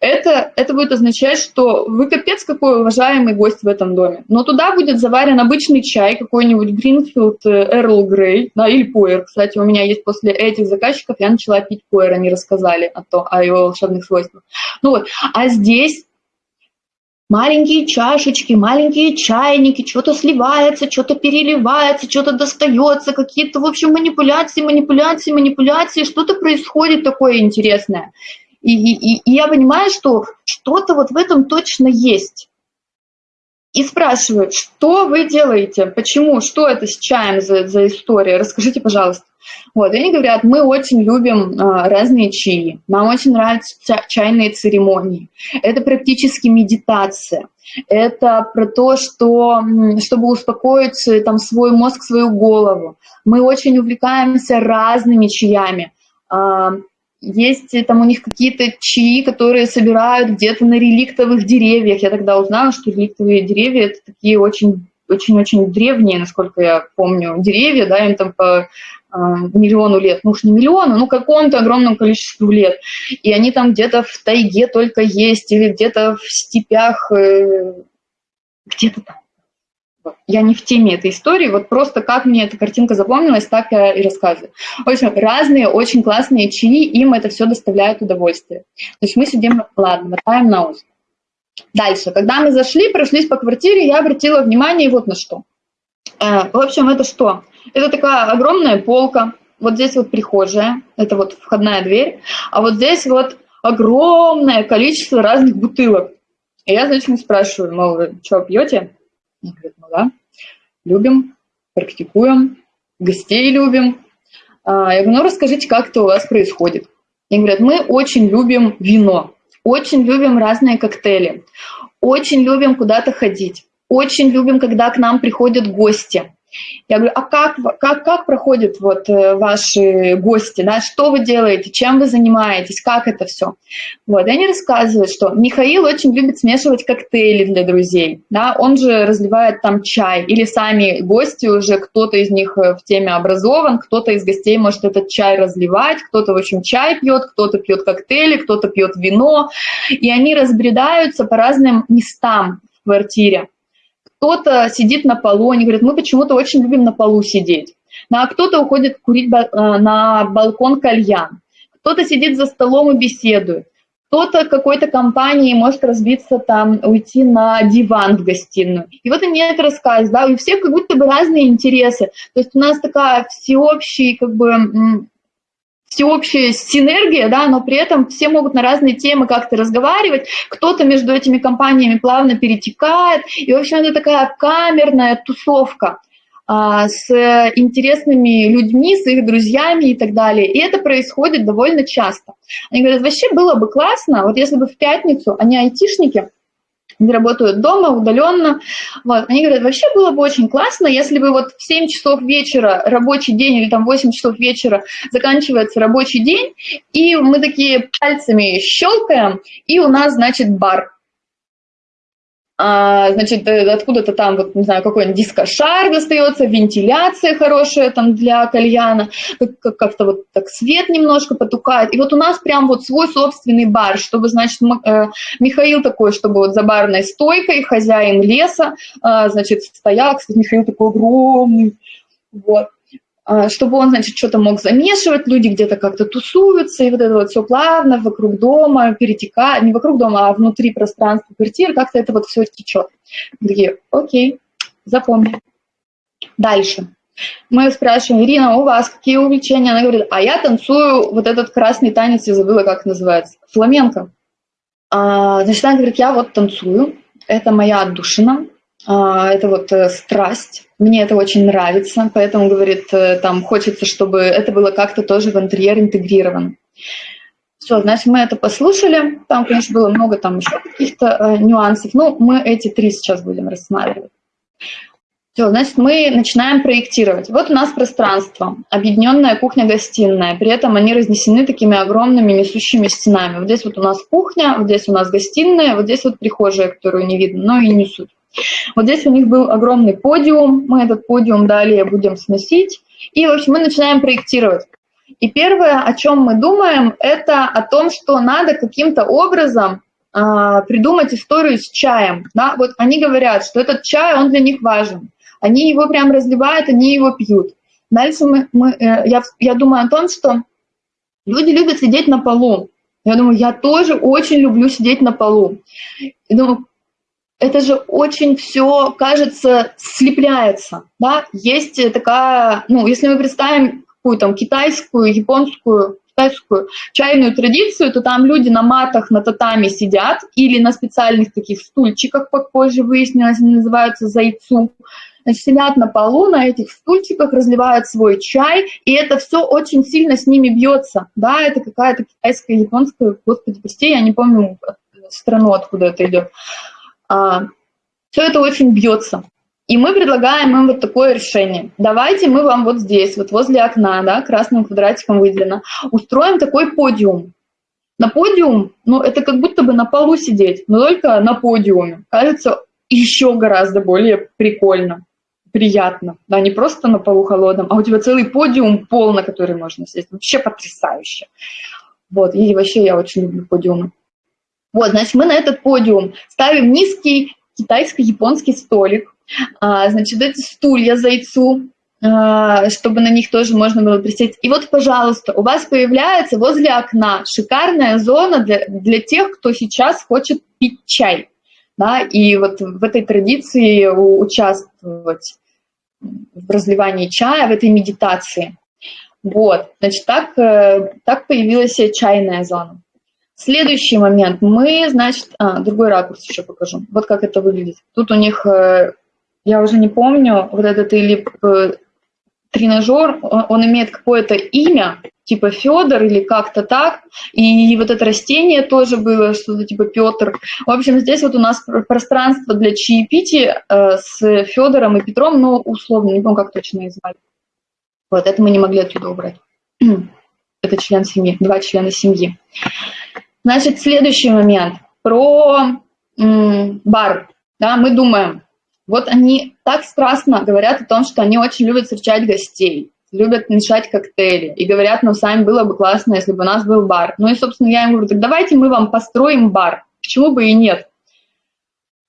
Это, это будет означать, что вы капец какой уважаемый гость в этом доме. Но туда будет заварен обычный чай, какой-нибудь Greenfield Earl Grey, да, или Пуэр. Кстати, у меня есть после этих заказчиков, я начала пить Пуэр, они рассказали о, то, о его волшебных свойствах. Ну вот, а здесь маленькие чашечки, маленькие чайники, что-то сливается, что-то переливается, что-то достается, какие-то, в общем, манипуляции, манипуляции, манипуляции, что-то происходит такое интересное. И, и, и я понимаю, что что-то вот в этом точно есть. И спрашиваю, что вы делаете, почему, что это с чаем за, за история, расскажите, пожалуйста. Вот, и они говорят, мы очень любим а, разные чаи, нам очень нравятся чайные церемонии. Это практически медитация. Это про то, что, чтобы успокоить там, свой мозг, свою голову. Мы очень увлекаемся разными чаями. А, есть там у них какие-то чаи, которые собирают где-то на реликтовых деревьях. Я тогда узнала, что реликтовые деревья – это такие очень очень-очень древние, насколько я помню, деревья, да, им там по а, миллиону лет, ну уж не миллиону, ну какому-то огромному количеству лет. И они там где-то в тайге только есть, или где-то в степях, э, где-то там. Я не в теме этой истории, вот просто как мне эта картинка запомнилась, так я и рассказываю. В общем, разные очень классные чаи, им это все доставляет удовольствие. То есть мы сидим, ладно, мотаем на ус. Дальше, когда мы зашли, прошлись по квартире, я обратила внимание вот на что. Э, в общем, это что? Это такая огромная полка, вот здесь вот прихожая, это вот входная дверь, а вот здесь вот огромное количество разных бутылок. И я, значит, спрашиваю, мол, вы что, пьете? Они говорят, ну да, любим, практикуем, гостей любим. А, я говорю, ну расскажите, как это у вас происходит. Они говорят, мы очень любим вино, очень любим разные коктейли, очень любим куда-то ходить, очень любим, когда к нам приходят гости. Я говорю, а как, как, как проходят вот э, ваши гости, да, что вы делаете, чем вы занимаетесь, как это все? Вот, и они рассказывают, что Михаил очень любит смешивать коктейли для друзей, да, он же разливает там чай, или сами гости уже, кто-то из них э, в теме образован, кто-то из гостей может этот чай разливать, кто-то, в общем, чай пьет, кто-то пьет коктейли, кто-то пьет вино, и они разбредаются по разным местам в квартире кто-то сидит на полу, они говорят, мы почему-то очень любим на полу сидеть. Ну, а кто-то уходит курить э, на балкон кальян, кто-то сидит за столом и беседует, кто-то какой-то компании может разбиться там, уйти на диван в гостиную. И вот они это рассказывают, да, у всех как будто бы разные интересы. То есть у нас такая всеобщий, как бы, всеобщая синергия, да, но при этом все могут на разные темы как-то разговаривать, кто-то между этими компаниями плавно перетекает, и, в общем, это такая камерная тусовка а, с интересными людьми, с их друзьями и так далее. И это происходит довольно часто. Они говорят, вообще было бы классно, вот если бы в пятницу они айтишники, они работают дома, удаленно. Вот. Они говорят, вообще было бы очень классно, если бы вот в 7 часов вечера рабочий день или там 8 часов вечера заканчивается рабочий день, и мы такие пальцами щелкаем, и у нас, значит, бар а, значит, э, откуда-то там, вот, не знаю, какой-нибудь дискошар достается, вентиляция хорошая там для кальяна, как-то вот так свет немножко потухает. И вот у нас прям вот свой собственный бар, чтобы, значит, э, Михаил такой, чтобы вот за барной стойкой, хозяин леса, а, значит, стоял, кстати, Михаил такой огромный, вот. А, чтобы он, значит, что-то мог замешивать, люди где-то как-то тусуются, и вот это вот все плавно вокруг дома перетекает, не вокруг дома, а внутри пространства квартиры, как-то это вот все течет. Такие, окей, запомни. Дальше. Мы спрашиваем, Ирина, у вас какие увлечения? Она говорит, а я танцую вот этот красный танец, я забыла, как называется, фламенко. А, значит, она говорит, я вот танцую, это моя отдушина, это вот э, страсть, мне это очень нравится, поэтому, говорит, э, там хочется, чтобы это было как-то тоже в интерьер интегрировано. Все, значит, мы это послушали, там, конечно, было много там еще каких-то э, нюансов, но мы эти три сейчас будем рассматривать. Все, значит, мы начинаем проектировать. Вот у нас пространство, объединенная кухня-гостиная. При этом они разнесены такими огромными несущими стенами. Вот здесь вот у нас кухня, вот здесь у нас гостиная, вот здесь вот прихожая, которую не видно, но и не суть. Вот здесь у них был огромный подиум, мы этот подиум далее будем сносить, и, в общем, мы начинаем проектировать. И первое, о чем мы думаем, это о том, что надо каким-то образом э, придумать историю с чаем. Да? Вот они говорят, что этот чай, он для них важен. Они его прям разливают, они его пьют. Дальше мы, мы, э, я, я думаю о том, что люди любят сидеть на полу. Я думаю, я тоже очень люблю сидеть на полу. И думаю, это же очень все, кажется, слепляется. Да? Есть такая, ну, если мы представим какую там китайскую, японскую, китайскую чайную традицию, то там люди на матах, на татами сидят или на специальных таких стульчиках, как позже выяснилось, они называются зайцу. Значит, сидят на полу на этих стульчиках, разливают свой чай, и это все очень сильно с ними бьется. Да, это какая-то китайская, японская, господи, прости, я не помню страну, откуда это идет. А, все это очень бьется. И мы предлагаем им вот такое решение. Давайте мы вам вот здесь, вот возле окна, да, красным квадратиком выделено, устроим такой подиум. На подиум, ну, это как будто бы на полу сидеть, но только на подиуме. Кажется, еще гораздо более прикольно, приятно. Да, не просто на полу холодном, а у тебя целый подиум, пол, на который можно сесть. Вообще потрясающе. Вот, и вообще я очень люблю подиумы. Вот, значит, мы на этот подиум ставим низкий китайско-японский столик. А, значит, эти стулья зайцу, а, чтобы на них тоже можно было присесть. И вот, пожалуйста, у вас появляется возле окна шикарная зона для, для тех, кто сейчас хочет пить чай. Да, и вот в этой традиции участвовать в разливании чая, в этой медитации. Вот, значит, так, э, так появилась чайная зона. Следующий момент. Мы, значит, а, другой ракурс еще покажу. Вот как это выглядит. Тут у них, э, я уже не помню, вот этот или э, тренажер, он имеет какое-то имя, типа Федор или как-то так. И вот это растение тоже было, что-то типа Петр. В общем, здесь вот у нас пространство для чаепития э, с Федором и Петром, ну, условно, не помню, как точно их звали. Вот, это мы не могли отсюда убрать. это член семьи, два члена семьи. Значит, следующий момент про бар. Да, мы думаем, вот они так страстно говорят о том, что они очень любят встречать гостей, любят мешать коктейли, и говорят, ну, сами было бы классно, если бы у нас был бар. Ну и, собственно, я им говорю, так давайте мы вам построим бар, почему бы и нет.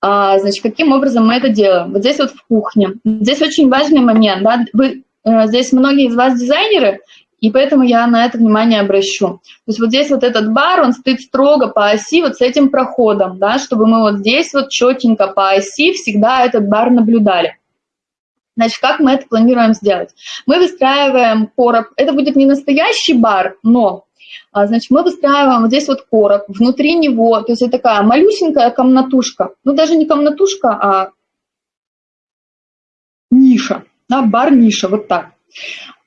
А, значит, каким образом мы это делаем? Вот здесь вот в кухне. Здесь очень важный момент, да, вы, э, здесь многие из вас дизайнеры, и поэтому я на это внимание обращу. То есть вот здесь вот этот бар, он стоит строго по оси вот с этим проходом, да, чтобы мы вот здесь вот четенько по оси всегда этот бар наблюдали. Значит, как мы это планируем сделать? Мы выстраиваем короб. Это будет не настоящий бар, но а, значит, мы выстраиваем вот здесь вот короб, внутри него, то есть это такая малюсенькая комнатушка, ну даже не комнатушка, а ниша, да, бар-ниша, вот так.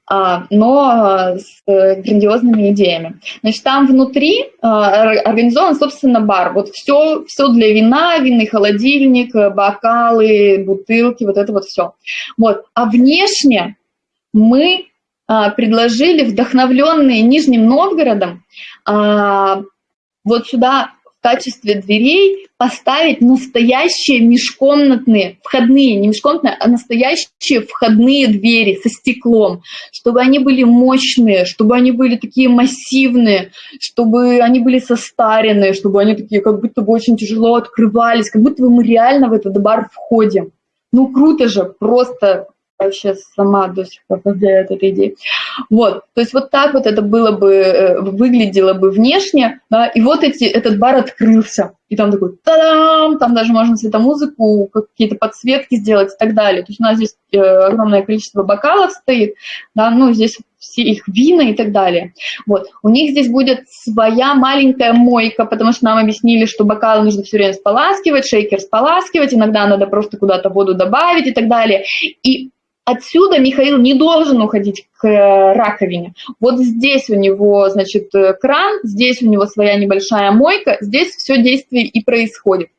А, но с грандиозными идеями. Значит, там внутри а, организован, собственно, бар. Вот все, все для вина, винный холодильник, бокалы, бутылки, вот это вот все. Вот. А внешне мы а, предложили, вдохновленные Нижним Новгородом, вот сюда качестве дверей поставить настоящие межкомнатные, входные, не межкомнатные, а настоящие входные двери со стеклом, чтобы они были мощные, чтобы они были такие массивные, чтобы они были состаренные, чтобы они такие как будто бы очень тяжело открывались, как будто бы мы реально в этот бар входим. Ну круто же, просто вообще сама до сих пор повторяю от этой идеи. Вот, то есть вот так вот это было бы, э, выглядело бы внешне, да, и вот эти, этот бар открылся, и там такой та-дам, там даже можно светомузыку, какие-то подсветки сделать и так далее. То есть у нас здесь э, огромное количество бокалов стоит, да, ну, здесь все их вина и так далее. Вот. У них здесь будет своя маленькая мойка, потому что нам объяснили, что бокалы нужно все время споласкивать, шейкер споласкивать, иногда надо просто куда-то воду добавить и так далее. И отсюда Михаил не должен уходить к э, раковине. Вот здесь у него, значит, э, кран, здесь у него своя небольшая мойка, здесь все действие и происходит.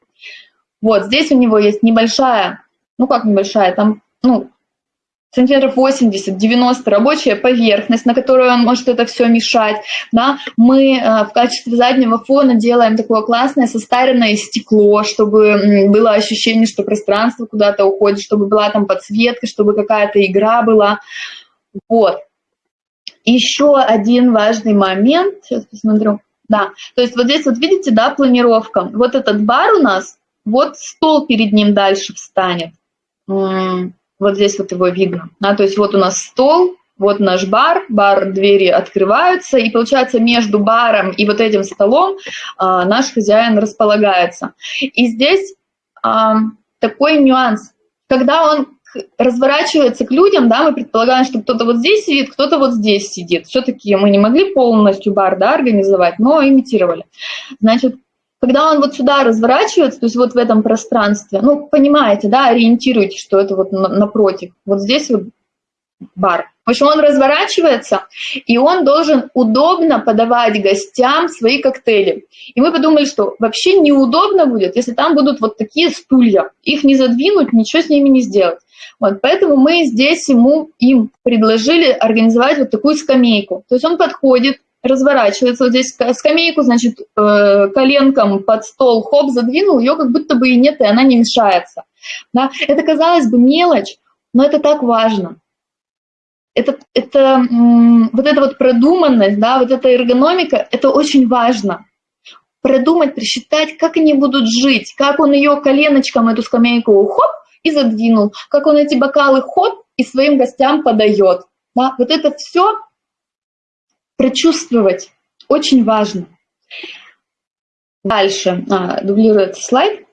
Вот, здесь у него есть небольшая, ну как небольшая, там, ну, сантиметров 80-90 рабочая поверхность, на которую он может это все мешать. Да? Мы э, в качестве заднего фона делаем такое классное состаренное стекло, чтобы было ощущение, что пространство куда-то уходит, чтобы была там подсветка, чтобы какая-то игра была. Вот. Еще один важный момент, сейчас посмотрю. Да, то есть вот здесь вот видите, да, планировка. Вот этот бар у нас, вот стол перед ним дальше встанет. Вот здесь вот его видно. Да, то есть вот у нас стол, вот наш бар, бар, двери открываются, и получается между баром и вот этим столом а, наш хозяин располагается. И здесь а, такой нюанс. Когда он разворачивается к людям, да, мы предполагаем, что кто-то вот здесь сидит, кто-то вот здесь сидит. Все-таки мы не могли полностью бар да, организовать, но имитировали. Значит, когда он вот сюда разворачивается, то есть вот в этом пространстве, ну, понимаете, да, ориентируйтесь, что это вот напротив, вот здесь вот бар. В общем, он разворачивается, и он должен удобно подавать гостям свои коктейли. И мы подумали, что вообще неудобно будет, если там будут вот такие стулья. Их не задвинуть, ничего с ними не сделать. Вот, поэтому мы здесь ему, им предложили организовать вот такую скамейку. То есть он подходит, разворачивается вот здесь скамейку, значит, э, коленком под стол, хоп, задвинул, ее как будто бы и нет, и она не мешается. Да? Это, казалось бы, мелочь, но это так важно. Это, это, вот эта вот продуманность, да, вот эта эргономика, это очень важно. Продумать, просчитать, как они будут жить, как он ее коленочком, эту скамейку, хоп, и задвинул, как он эти бокалы, хоп, и своим гостям подает. Да? Вот это все прочувствовать очень важно. Дальше, а, дублируется слайд,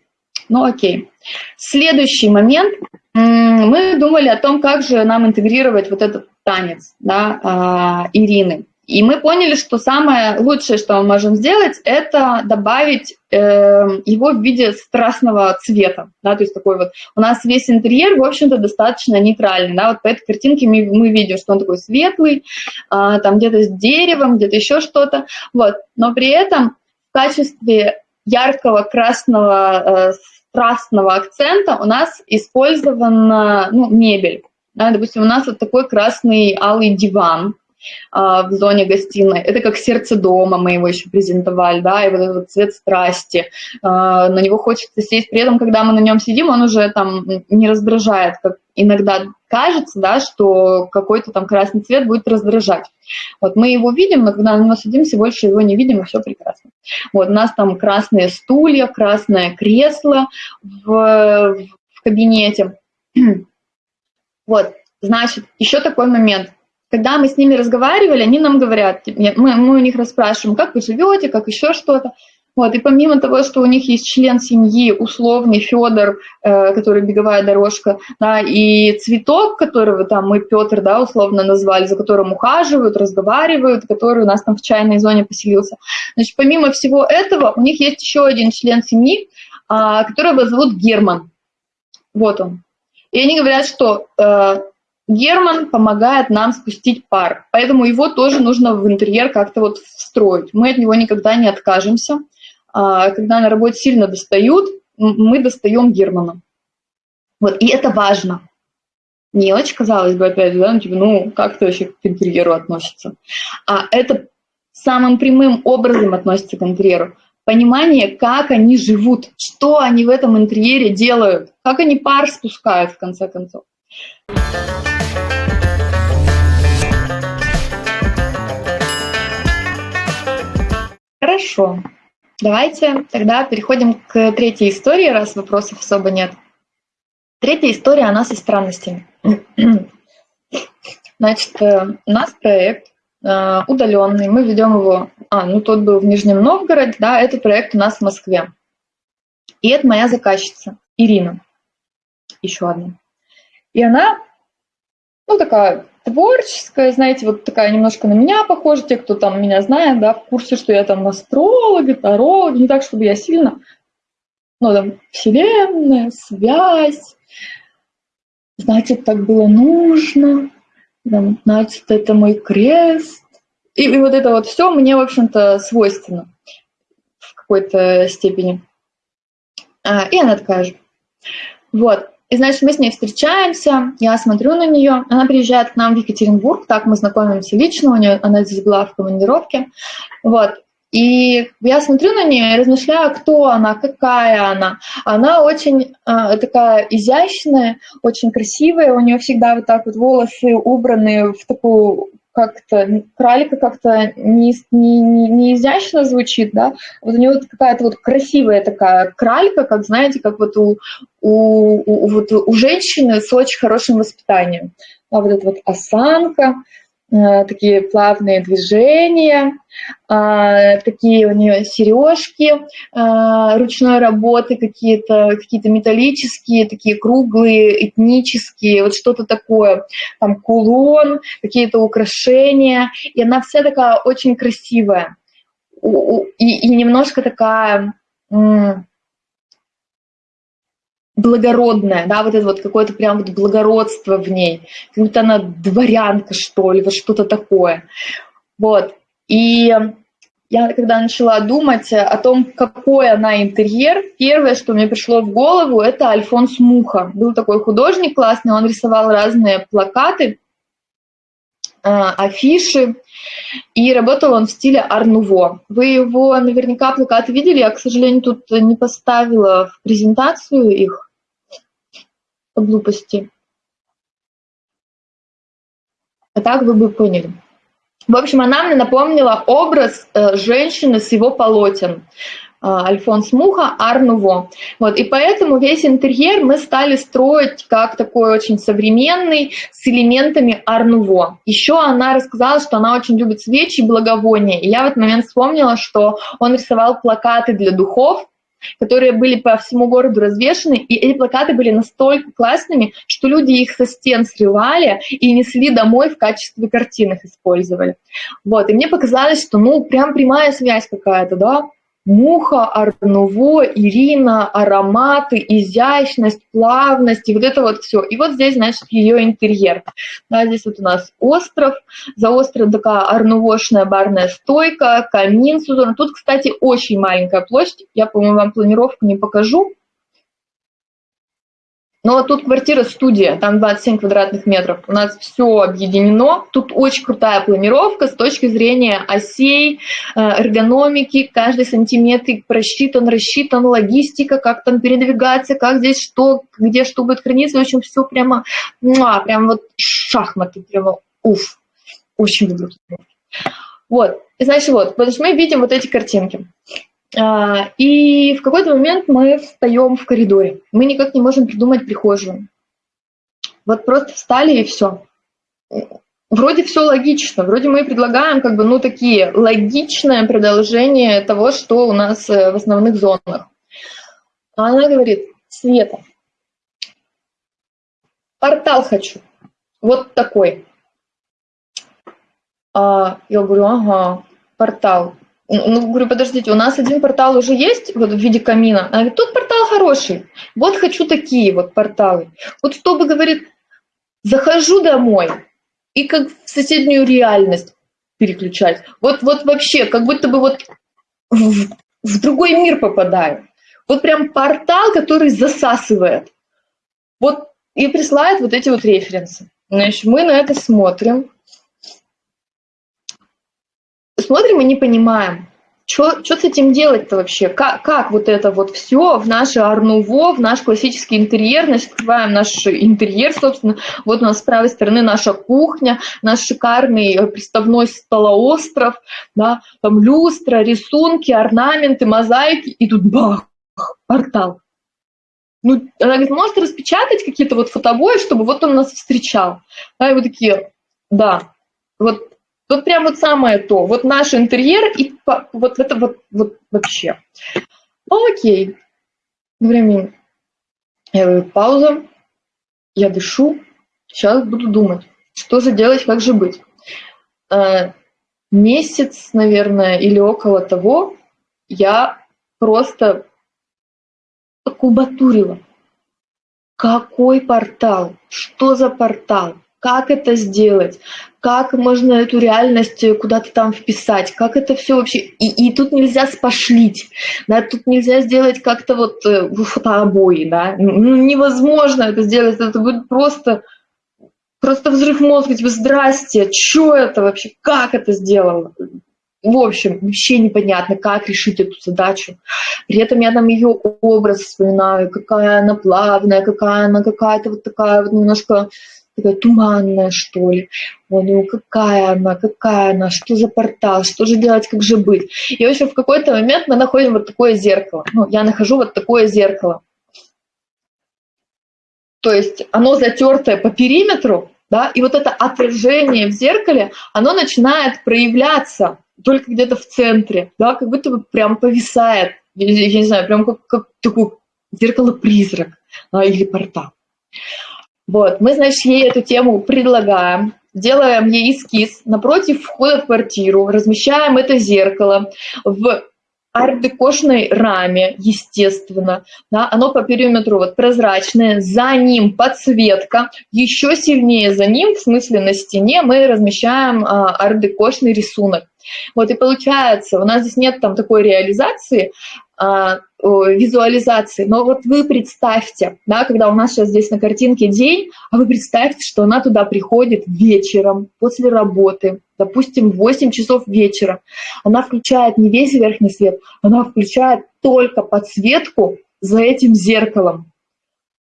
ну окей. Следующий момент, мы думали о том, как же нам интегрировать вот этот танец да, а, Ирины. И мы поняли, что самое лучшее, что мы можем сделать, это добавить э, его в виде страстного цвета. Да, то есть такой вот у нас весь интерьер, в общем-то, достаточно нейтральный. Да, вот по этой картинке мы, мы видим, что он такой светлый, э, там где-то с деревом, где-то еще что-то. Вот. Но при этом в качестве яркого красного э, страстного акцента у нас использована ну, мебель. Да, допустим, у нас вот такой красный алый диван, в зоне гостиной. Это как сердце дома, мы его еще презентовали, да, и вот этот цвет страсти. А, на него хочется сесть. При этом, когда мы на нем сидим, он уже там не раздражает, как иногда кажется, да, что какой-то там красный цвет будет раздражать. Вот мы его видим, но когда него садимся, больше его не видим, и все прекрасно. Вот у нас там красные стулья, красное кресло в, в кабинете. Вот, значит, еще такой момент когда мы с ними разговаривали, они нам говорят, мы, мы у них расспрашиваем, как вы живете, как еще что-то. Вот, и помимо того, что у них есть член семьи, условный Федор, э, который беговая дорожка, да, и цветок, которого там мы Петр, да, условно назвали, за которым ухаживают, разговаривают, который у нас там в чайной зоне поселился. Значит, помимо всего этого, у них есть еще один член семьи, э, которого зовут Герман. Вот он. И они говорят, что э, Герман помогает нам спустить пар, поэтому его тоже нужно в интерьер как-то вот встроить. Мы от него никогда не откажемся. А, когда на работе сильно достают, мы достаем Германа. Вот, и это важно. Мелочь, казалось бы, опять, да, ну, типа, ну, как это вообще к интерьеру относится? А это самым прямым образом относится к интерьеру. Понимание, как они живут, что они в этом интерьере делают, как они пар спускают, в конце концов. Хорошо. Давайте тогда переходим к третьей истории, раз вопросов особо нет. Третья история, она со странностями. Значит, э, у нас проект э, удаленный, мы ведем его, а, ну тот был в Нижнем Новгороде, да, этот проект у нас в Москве. И это моя заказчица, Ирина, еще одна. И она, ну такая творческая, знаете, вот такая немножко на меня похожа, те, кто там меня знает, да, в курсе, что я там астролог, таролог, не так, чтобы я сильно, ну там, вселенная, связь, значит, так было нужно, там, значит, это мой крест. И, и вот это вот все мне, в общем-то, свойственно в какой-то степени. А, и она такая же. Вот. И, значит, мы с ней встречаемся, я смотрю на нее, она приезжает к нам в Екатеринбург, так мы знакомимся лично, у нее, она здесь была в командировке, вот. И я смотрю на нее и размышляю, кто она, какая она. Она очень э, такая изящная, очень красивая, у нее всегда вот так вот волосы убраны в такую как-то, кралика как-то не, не, не, изящно звучит, да, вот у нее вот какая-то вот красивая такая кралька, как, знаете, как вот у, у, у, вот у женщины с очень хорошим воспитанием. А вот эта вот осанка, такие плавные движения, а, такие у нее сережки а, ручной работы, какие-то какие металлические, такие круглые, этнические, вот что-то такое, там кулон, какие-то украшения, и она вся такая очень красивая. И, и немножко такая благородная, да, вот это вот какое-то прям вот благородство в ней, как будто она дворянка, что ли, вот что-то такое. Вот. И я когда начала думать о том, какой она интерьер, первое, что мне пришло в голову, это Альфонс Муха. Был такой художник классный, он рисовал разные плакаты, а, афиши, и работал он в стиле Арнуво. Вы его наверняка плакаты видели, я, к сожалению, тут не поставила в презентацию их, глупости. А так вы бы поняли. В общем, она мне напомнила образ э, женщины с его полотен. Э, Альфонс Муха, Арнуво. Вот, и поэтому весь интерьер мы стали строить как такой очень современный, с элементами Арнуво. Еще она рассказала, что она очень любит свечи и благовония. И я в этот момент вспомнила, что он рисовал плакаты для духов, которые были по всему городу развешены, и эти плакаты были настолько классными, что люди их со стен срывали и несли домой в качестве картин их использовали. Вот, и мне показалось, что, ну, прям прямая связь какая-то, да, Муха, Арнуво, Ирина, ароматы, изящность, плавность, и вот это вот все. И вот здесь, значит, ее интерьер. Да, здесь вот у нас остров, за островом такая арнувошная барная стойка, камин. Тут, кстати, очень маленькая площадь. Я, по-моему, вам планировку не покажу. Но тут квартира-студия, там 27 квадратных метров. У нас все объединено. Тут очень крутая планировка с точки зрения осей, э, эргономики. Каждый сантиметр просчитан, рассчитан, логистика, как там передвигаться, как здесь что, где что будет храниться. В общем, все прямо, муа, прям вот шахматы, прямо уф. Очень люблю. Вот, значит, вот, потому что мы видим вот эти картинки. А, и в какой-то момент мы встаем в коридоре. Мы никак не можем придумать прихожую. Вот просто встали и все. Вроде все логично, вроде мы предлагаем как бы, ну, такие логичное продолжение того, что у нас э, в основных зонах. А она говорит, Света, портал хочу, вот такой. А я говорю, ага, портал. Ну, говорю, подождите, у нас один портал уже есть вот в виде камина. Она говорит, тут портал хороший. Вот хочу такие вот порталы. Вот чтобы, говорит, захожу домой и как в соседнюю реальность переключать. Вот, вот вообще, как будто бы вот в, в другой мир попадаю. Вот прям портал, который засасывает. Вот и присылает вот эти вот референсы. Значит, мы на это смотрим, смотрим и не понимаем, что с этим делать-то вообще? Как, как вот это вот все в наше арнуво, в наш классический интерьер, значит, наш интерьер, собственно, вот у нас с правой стороны наша кухня, наш шикарный э, приставной столоостров, да, там люстра, рисунки, орнаменты, мозаики, и тут бах, портал. Ну, она говорит, может распечатать какие-то вот фотобои, чтобы вот он нас встречал. Да, и вы такие, да, вот, вот прям вот самое то, вот наш интерьер и вот это вот, вот вообще. Окей, времени. Я говорю, пауза, я дышу, сейчас буду думать, что же делать, как же быть. Э, месяц, наверное, или около того я просто кубатурила. Какой портал? Что за портал? Как это сделать? Как можно эту реальность куда-то там вписать? Как это все вообще? И, и тут нельзя спошлить, да, тут нельзя сделать как-то вот э, фотообои, да, ну, невозможно это сделать, это будет просто, просто взрыв мозга, типа, здрасте, что это вообще, как это сделано? В общем, вообще непонятно, как решить эту задачу. При этом я там ее образ вспоминаю, какая она плавная, какая она какая-то вот такая вот немножко такая туманная, что ли. Ой, ну какая она, какая она, что за портал, что же делать, как же быть. И, в общем, в какой-то момент мы находим вот такое зеркало. Ну, я нахожу вот такое зеркало. То есть оно затертое по периметру, да, и вот это отражение в зеркале, оно начинает проявляться только где-то в центре, да, как будто бы прям повисает, я, я не знаю, прям как, как такой зеркало-призрак да, или портал. Вот, мы, значит, ей эту тему предлагаем, делаем ей эскиз напротив входа в квартиру, размещаем это зеркало в ардекошной раме, естественно, да, оно по периметру вот прозрачное, за ним подсветка, еще сильнее за ним, в смысле на стене, мы размещаем а, ардекошный рисунок. Вот и получается, у нас здесь нет там такой реализации, а, визуализации, но вот вы представьте, да, когда у нас сейчас здесь на картинке день, а вы представьте, что она туда приходит вечером после работы, допустим, в 8 часов вечера. Она включает не весь верхний свет, она включает только подсветку за этим зеркалом.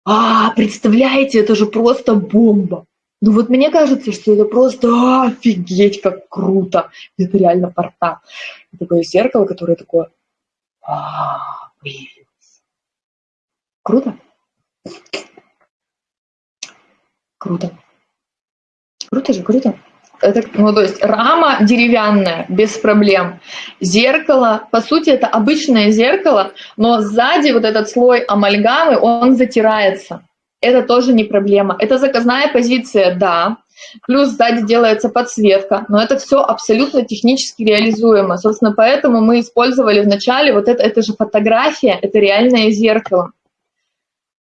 А, представляете, это же просто бомба. Ну вот мне кажется, что это просто офигеть, как круто. Это реально портал. такое зеркало, которое такое а. Круто? Круто. Круто же, круто. Это, ну, то есть рама деревянная, без проблем. Зеркало, по сути, это обычное зеркало, но сзади вот этот слой амальгамы, он затирается это тоже не проблема. Это заказная позиция, да, плюс сзади делается подсветка, но это все абсолютно технически реализуемо. Собственно, поэтому мы использовали вначале вот это, это же фотография, это реальное зеркало.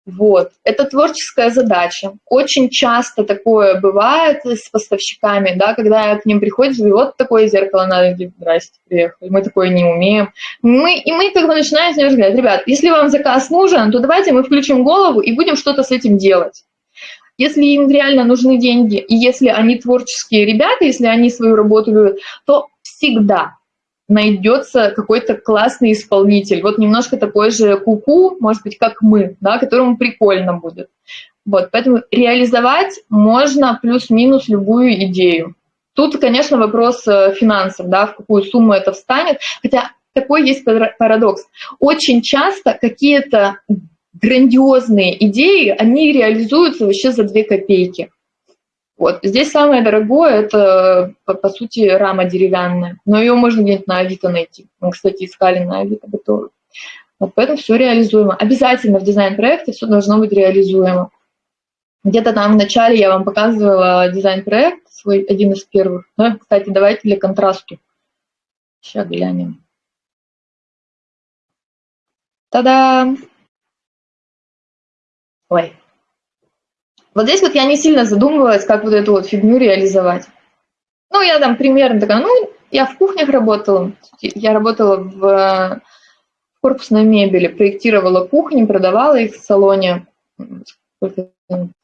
Вот. Это творческая задача. Очень часто такое бывает с поставщиками, да, когда к ним приходишь, и вот такое зеркало надо, говорит, здрасте, приехали, мы такое не умеем. Мы, и мы как бы начинаем с ним разговаривать, ребят, если вам заказ нужен, то давайте мы включим голову и будем что-то с этим делать. Если им реально нужны деньги, и если они творческие ребята, если они свою работу любят, то всегда найдется какой-то классный исполнитель. Вот немножко такой же куку, -ку, может быть, как мы, да, которому прикольно будет. Вот, поэтому реализовать можно плюс-минус любую идею. Тут, конечно, вопрос э, финансов, да, в какую сумму это встанет. Хотя такой есть парадокс. Очень часто какие-то грандиозные идеи, они реализуются вообще за две копейки. Вот. Здесь самое дорогое – это, по, по сути, рама деревянная, но ее можно где-нибудь на Авито найти. Мы, кстати, искали на Авито готовы. Вот поэтому все реализуемо. Обязательно в дизайн-проекте все должно быть реализуемо. Где-то там в начале я вам показывала дизайн-проект, свой один из первых. Ну, кстати, давайте для контрасту. Сейчас глянем. Та-да! Ой, вот здесь вот я не сильно задумывалась, как вот эту вот фигню реализовать. Ну, я там примерно такая, ну, я в кухнях работала, я работала в корпусной мебели, проектировала кухни, продавала их в салоне в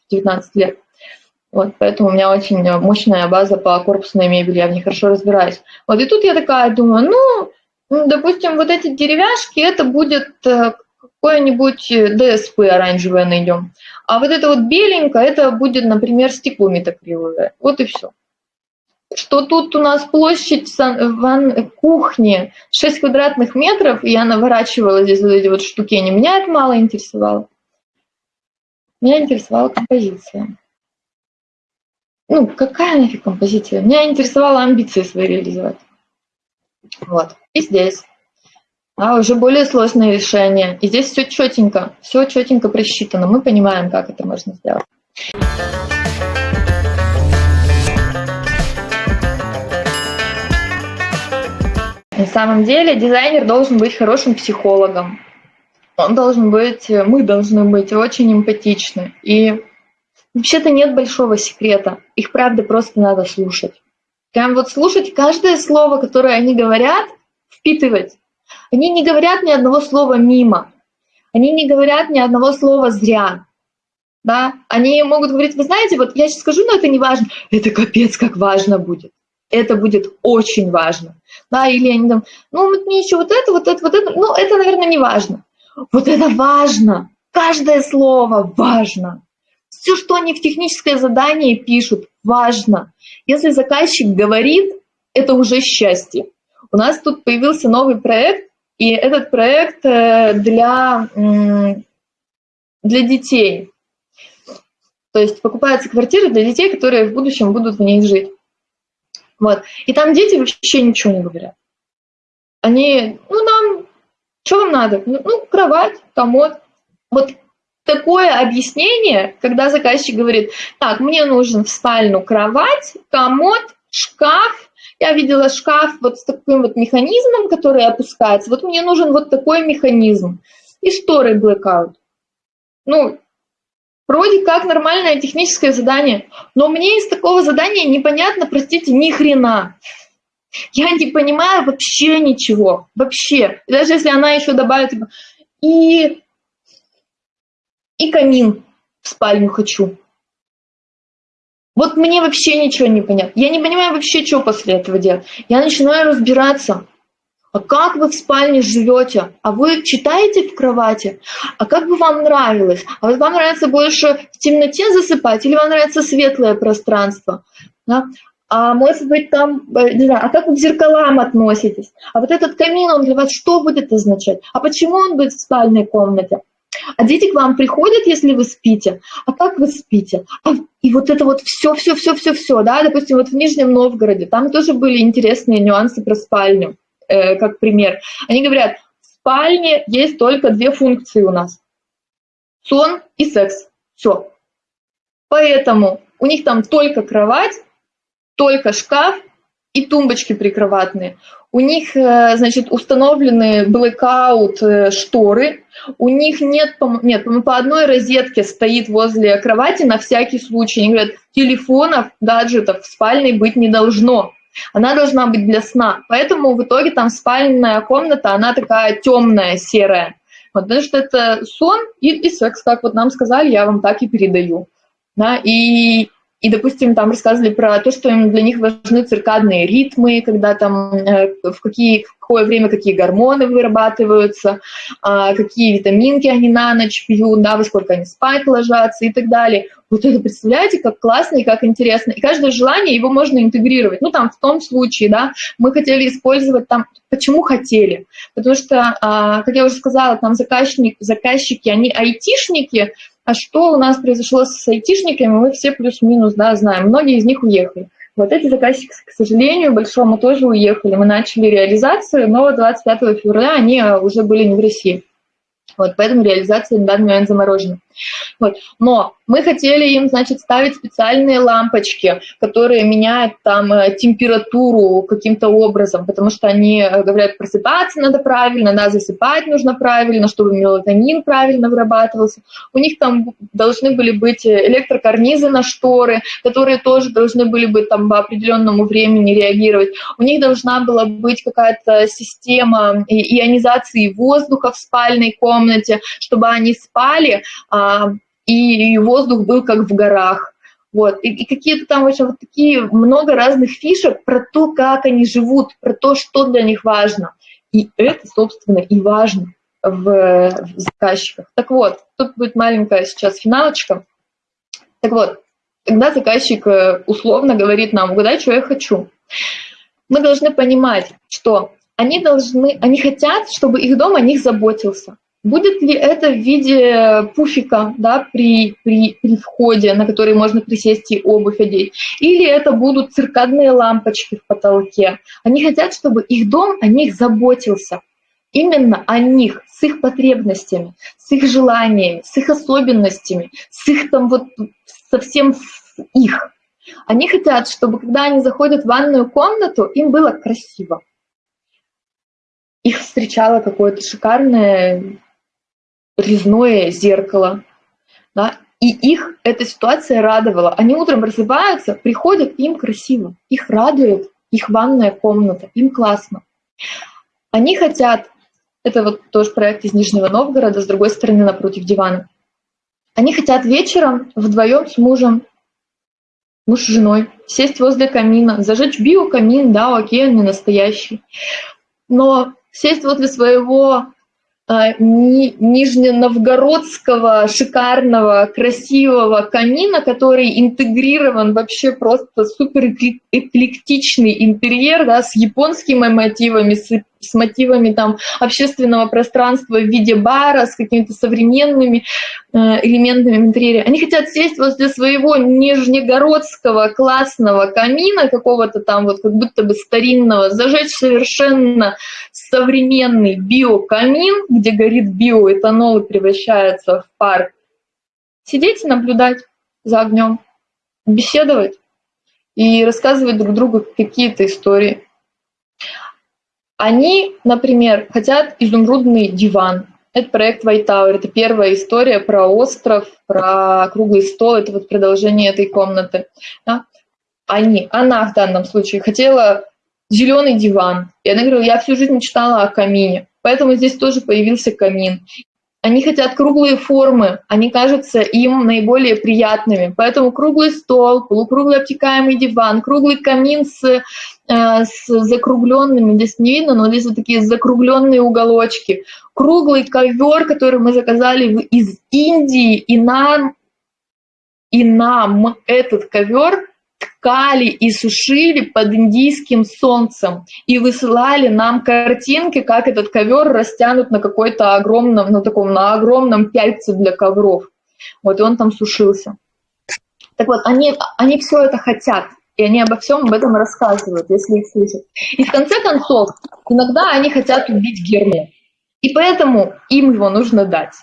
19 лет. Вот, поэтому у меня очень мощная база по корпусной мебели, я в ней хорошо разбираюсь. Вот, и тут я такая думаю, ну, допустим, вот эти деревяшки, это будет э, какое-нибудь ДСП оранжевое найдем. А вот это вот беленькое, это будет, например, стекло метакриловое. Вот и все. Что тут у нас площадь ван кухни 6 квадратных метров, и я наворачивала здесь вот эти вот штуки, они меня это мало интересовало. Меня интересовала композиция. Ну, какая нафиг композиция? Меня интересовало амбиции свои реализовать. Вот. И здесь. А уже более сложное решение. И здесь все четенько, все четенько просчитано. Мы понимаем, как это можно сделать. На самом деле дизайнер должен быть хорошим психологом. Он должен быть, мы должны быть очень эмпатичны. И вообще-то нет большого секрета. Их правда просто надо слушать. Прям вот слушать каждое слово, которое они говорят, впитывать. Они не говорят ни одного слова мимо. Они не говорят ни одного слова зря. Да? Они могут говорить, вы знаете, вот я сейчас скажу, но это не важно. Это капец, как важно будет это будет очень важно. Да, или они там, ну, вот мне еще вот это, вот это, вот это, ну, это, наверное, не важно. Вот это важно. Каждое слово важно. Все, что они в техническое задание пишут, важно. Если заказчик говорит, это уже счастье. У нас тут появился новый проект, и этот проект э, для, для детей. То есть покупается квартира для детей, которые в будущем будут в ней жить. Вот. И там дети вообще ничего не говорят. Они, ну, нам, что вам надо? Ну, ну, кровать, комод. Вот такое объяснение, когда заказчик говорит, так, мне нужен в спальню кровать, комод, шкаф, я видела шкаф вот с таким вот механизмом, который опускается, вот мне нужен вот такой механизм. И шторы blackout. Ну, Вроде как нормальное техническое задание, но мне из такого задания непонятно, простите, ни хрена. Я не понимаю вообще ничего, вообще. Даже если она еще добавит, типа, и, и камин в спальню хочу. Вот мне вообще ничего не понятно. Я не понимаю вообще, что после этого делать. Я начинаю разбираться. А как вы в спальне живете, а вы читаете в кровати, а как бы вам нравилось, а вот вам нравится больше в темноте засыпать или вам нравится светлое пространство, да? а может быть там, э, не знаю, а как вы к зеркалам относитесь, а вот этот камин, он для вас что будет означать, а почему он будет в спальной комнате, а дети к вам приходят, если вы спите, а как вы спите, а, и вот это вот все, все, все, все, все, да, допустим, вот в Нижнем Новгороде, там тоже были интересные нюансы про спальню, Э, как пример, они говорят, в спальне есть только две функции у нас. Сон и секс. Все. Поэтому у них там только кровать, только шкаф и тумбочки прикроватные. У них, э, значит, установлены blackout э, шторы. У них нет, нет, по одной розетке стоит возле кровати на всякий случай. Они говорят, телефонов, гаджетов в спальне быть не должно она должна быть для сна. Поэтому в итоге там спальная комната, она такая темная, серая. Вот, потому что это сон и, и секс, как вот нам сказали, я вам так и передаю. Да, и, и, допустим, там рассказывали про то, что им для них важны циркадные ритмы, когда там э, в, какие, какое время какие гормоны вырабатываются, э, какие витаминки они на ночь пьют, да, во сколько они спать ложатся и так далее. Вот это представляете, как классно и как интересно. И каждое желание, его можно интегрировать. Ну, там, в том случае, да, мы хотели использовать там, почему хотели? Потому что, а, как я уже сказала, там заказчики, заказчики они айтишники, а что у нас произошло с айтишниками, мы все плюс-минус, да, знаем. Многие из них уехали. Вот эти заказчики, к сожалению, большому тоже уехали. Мы начали реализацию, но 25 февраля они уже были не в России. Вот, поэтому реализация на данный момент заморожена. Вот. Но мы хотели им, значит, ставить специальные лампочки, которые меняют там э, температуру каким-то образом, потому что они э, говорят, просыпаться надо правильно, да, засыпать нужно правильно, чтобы мелатонин правильно вырабатывался. У них там должны были быть электрокарнизы на шторы, которые тоже должны были быть там по определенному времени реагировать. У них должна была быть какая-то система ионизации воздуха в спальной комнате, чтобы они спали, а, и воздух был как в горах. Вот. И, и какие-то там очень вот такие много разных фишек про то, как они живут, про то, что для них важно. И это, собственно, и важно в, в заказчиках. Так вот, тут будет маленькая сейчас финалочка. Так вот, когда заказчик э, условно говорит нам, угадай, что я хочу, мы должны понимать, что они должны, они хотят, чтобы их дом о них заботился. Будет ли это в виде пуфика да, при, при, при входе, на который можно присесть и обувь одеть? Или это будут циркадные лампочки в потолке? Они хотят, чтобы их дом о них заботился. Именно о них, с их потребностями, с их желаниями, с их особенностями, с их там вот совсем с их. Они хотят, чтобы когда они заходят в ванную комнату, им было красиво. Их встречало какое-то шикарное резное зеркало. Да? И их эта ситуация радовала. Они утром просыпаются, приходят, им красиво. Их радует их ванная комната, им классно. Они хотят, это вот тоже проект из Нижнего Новгорода, с другой стороны, напротив дивана. Они хотят вечером вдвоем с мужем, муж с женой, сесть возле камина, зажечь биокамин, да, окей, он не настоящий. Но сесть возле своего а, нижненовгородского шикарного, красивого камина, который интегрирован вообще просто супер эклектичный интерьер, да, с японскими мотивами, с, с мотивами там общественного пространства в виде бара, с какими-то современными э, элементами в интерьере. Они хотят сесть возле своего нижнегородского классного камина, какого-то там вот как будто бы старинного, зажечь совершенно современный биокамин, где горит биоэтанол и превращается в пар. Сидеть и наблюдать за огнем, беседовать и рассказывать друг другу какие-то истории. Они, например, хотят изумрудный диван. Это проект White Tower, это первая история про остров, про круглый стол, это вот продолжение этой комнаты. Да? Они, она в данном случае хотела зеленый диван. И она говорила, я всю жизнь мечтала о камине, поэтому здесь тоже появился камин. Они хотят круглые формы, они кажутся им наиболее приятными. Поэтому круглый стол, полукруглый обтекаемый диван, круглый камин с, э, с закругленными, здесь не видно, но здесь вот такие закругленные уголочки. Круглый ковер, который мы заказали из Индии, и нам, и нам этот ковер ткали и сушили под индийским солнцем и высылали нам картинки, как этот ковер растянут на какой-то огромном, ну таком, на огромном пяльце для ковров. Вот, и он там сушился. Так вот, они, они все это хотят, и они обо всем об этом рассказывают, если их слышат. И в конце концов, иногда они хотят убить Герму, и поэтому им его нужно дать.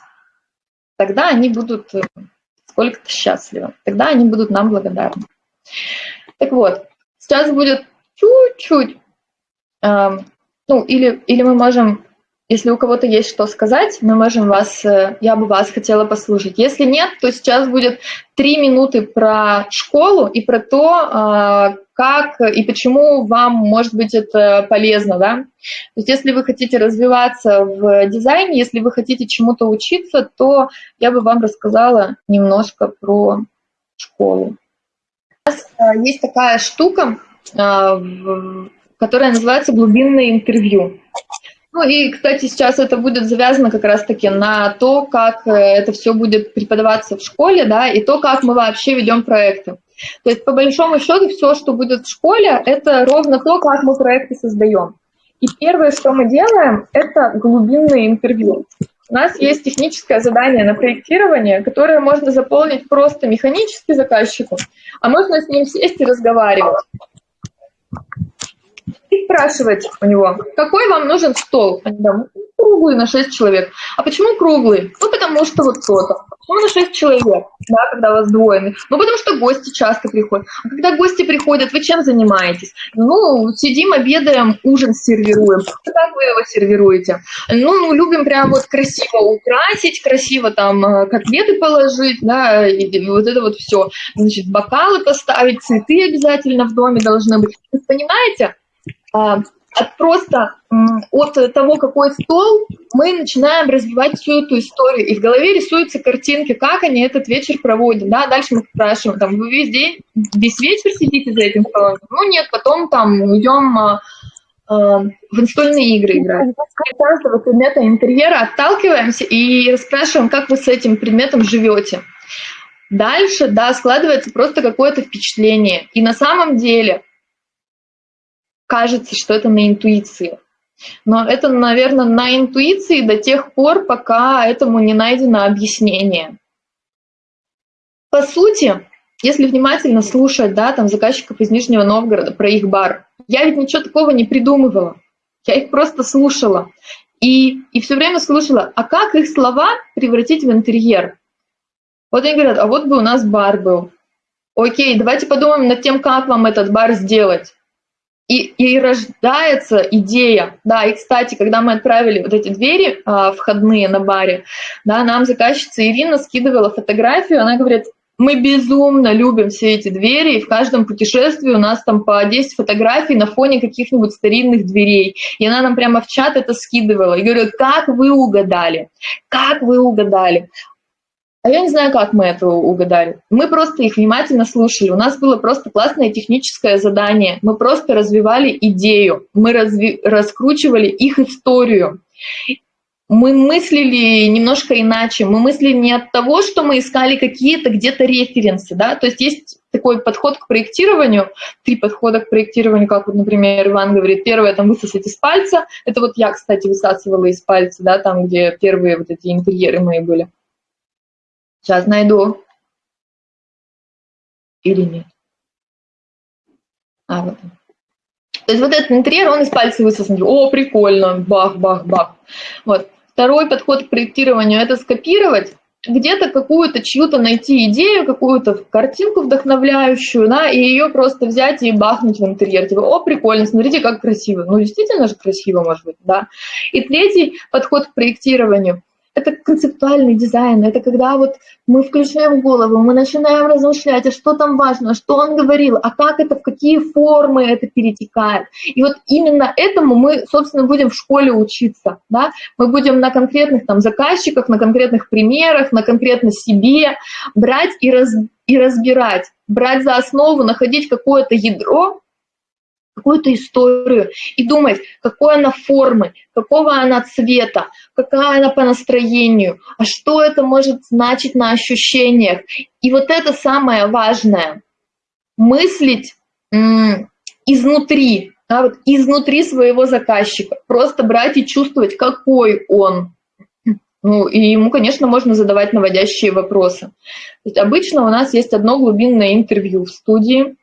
Тогда они будут э, сколько-то счастливы, тогда они будут нам благодарны. Так вот, сейчас будет чуть-чуть, э, ну, или, или мы можем, если у кого-то есть что сказать, мы можем вас, э, я бы вас хотела послушать. Если нет, то сейчас будет три минуты про школу и про то, э, как и почему вам, может быть, это полезно, да. То есть если вы хотите развиваться в дизайне, если вы хотите чему-то учиться, то я бы вам рассказала немножко про школу есть такая штука, э, которая называется глубинное интервью. Ну и, кстати, сейчас это будет завязано как раз-таки на то, как э, это все будет преподаваться в школе, да, и то, как мы вообще ведем проекты. То есть, по большому счету, все, что будет в школе, это ровно то, как мы проекты создаем. И первое, что мы делаем, это глубинное интервью. У нас есть техническое задание на проектирование, которое можно заполнить просто механически заказчику, а можно с ним сесть и разговаривать. И спрашивать у него, какой вам нужен стол? Они говорят, «Ну, круглый на 6 человек. А почему круглый? Ну, потому что вот то-то. Почему на 6 человек, да, когда вас двое? Ну, потому что гости часто приходят. А когда гости приходят, вы чем занимаетесь? Ну, сидим, обедаем, ужин сервируем. А как вы его сервируете? Ну, мы любим прям вот красиво украсить, красиво там э, котлеты положить, да, и вот это вот все. Значит, бокалы поставить, цветы обязательно в доме должны быть. Вы понимаете? От просто от того, какой стол, мы начинаем развивать всю эту историю. И в голове рисуются картинки, как они этот вечер проводят. Да? Дальше мы спрашиваем, там, вы весь день, весь вечер сидите за этим столом? Ну нет, потом там идем а, а, в настольные игры играть. Каждого предмета интерьера отталкиваемся и спрашиваем, как вы с этим предметом живете. Дальше, да, складывается просто какое-то впечатление. И на самом деле кажется, что это на интуиции. Но это, наверное, на интуиции до тех пор, пока этому не найдено объяснение. По сути, если внимательно слушать, да, там заказчиков из Нижнего Новгорода про их бар, я ведь ничего такого не придумывала. Я их просто слушала. И, и все время слушала, а как их слова превратить в интерьер? Вот они говорят, а вот бы у нас бар был. Окей, давайте подумаем над тем, как вам этот бар сделать. И, и рождается идея, да, и, кстати, когда мы отправили вот эти двери а, входные на баре, да, нам заказчица Ирина скидывала фотографию, она говорит, мы безумно любим все эти двери, и в каждом путешествии у нас там по 10 фотографий на фоне каких-нибудь старинных дверей. И она нам прямо в чат это скидывала. И говорю, как вы угадали? Как вы угадали? А я не знаю, как мы это угадали. Мы просто их внимательно слушали. У нас было просто классное техническое задание. Мы просто развивали идею, мы разви раскручивали их историю мы мыслили немножко иначе. Мы мыслили не от того, что мы искали какие-то где-то референсы, да, то есть есть такой подход к проектированию, три подхода к проектированию, как вот, например, Иван говорит, первое, там, высосать из пальца, это вот я, кстати, высасывала из пальца, да, там, где первые вот эти интерьеры мои были. Сейчас найду. Или нет? А, вот. То есть вот этот интерьер, он из пальца высосан. О, прикольно, бах, бах, бах. Вот. Второй подход к проектированию – это скопировать где-то какую-то чью-то найти идею, какую-то картинку вдохновляющую, да, и ее просто взять и бахнуть в интерьер. Типа, о, прикольно, смотрите, как красиво. Ну, действительно же красиво, может быть, да. И третий подход к проектированию это концептуальный дизайн, это когда вот мы включаем голову, мы начинаем размышлять, а что там важно, что он говорил, а как это, в какие формы это перетекает. И вот именно этому мы, собственно, будем в школе учиться. Да? Мы будем на конкретных там заказчиках, на конкретных примерах, на конкретно себе брать и, раз, и разбирать, брать за основу, находить какое-то ядро, какую-то историю и думать, какой она формы, какого она цвета, какая она по настроению, а что это может значить на ощущениях. И вот это самое важное – мыслить изнутри, да, вот изнутри своего заказчика, просто брать и чувствовать, какой он. Ну, и ему, конечно, можно задавать наводящие вопросы. То обычно у нас есть одно глубинное интервью в студии –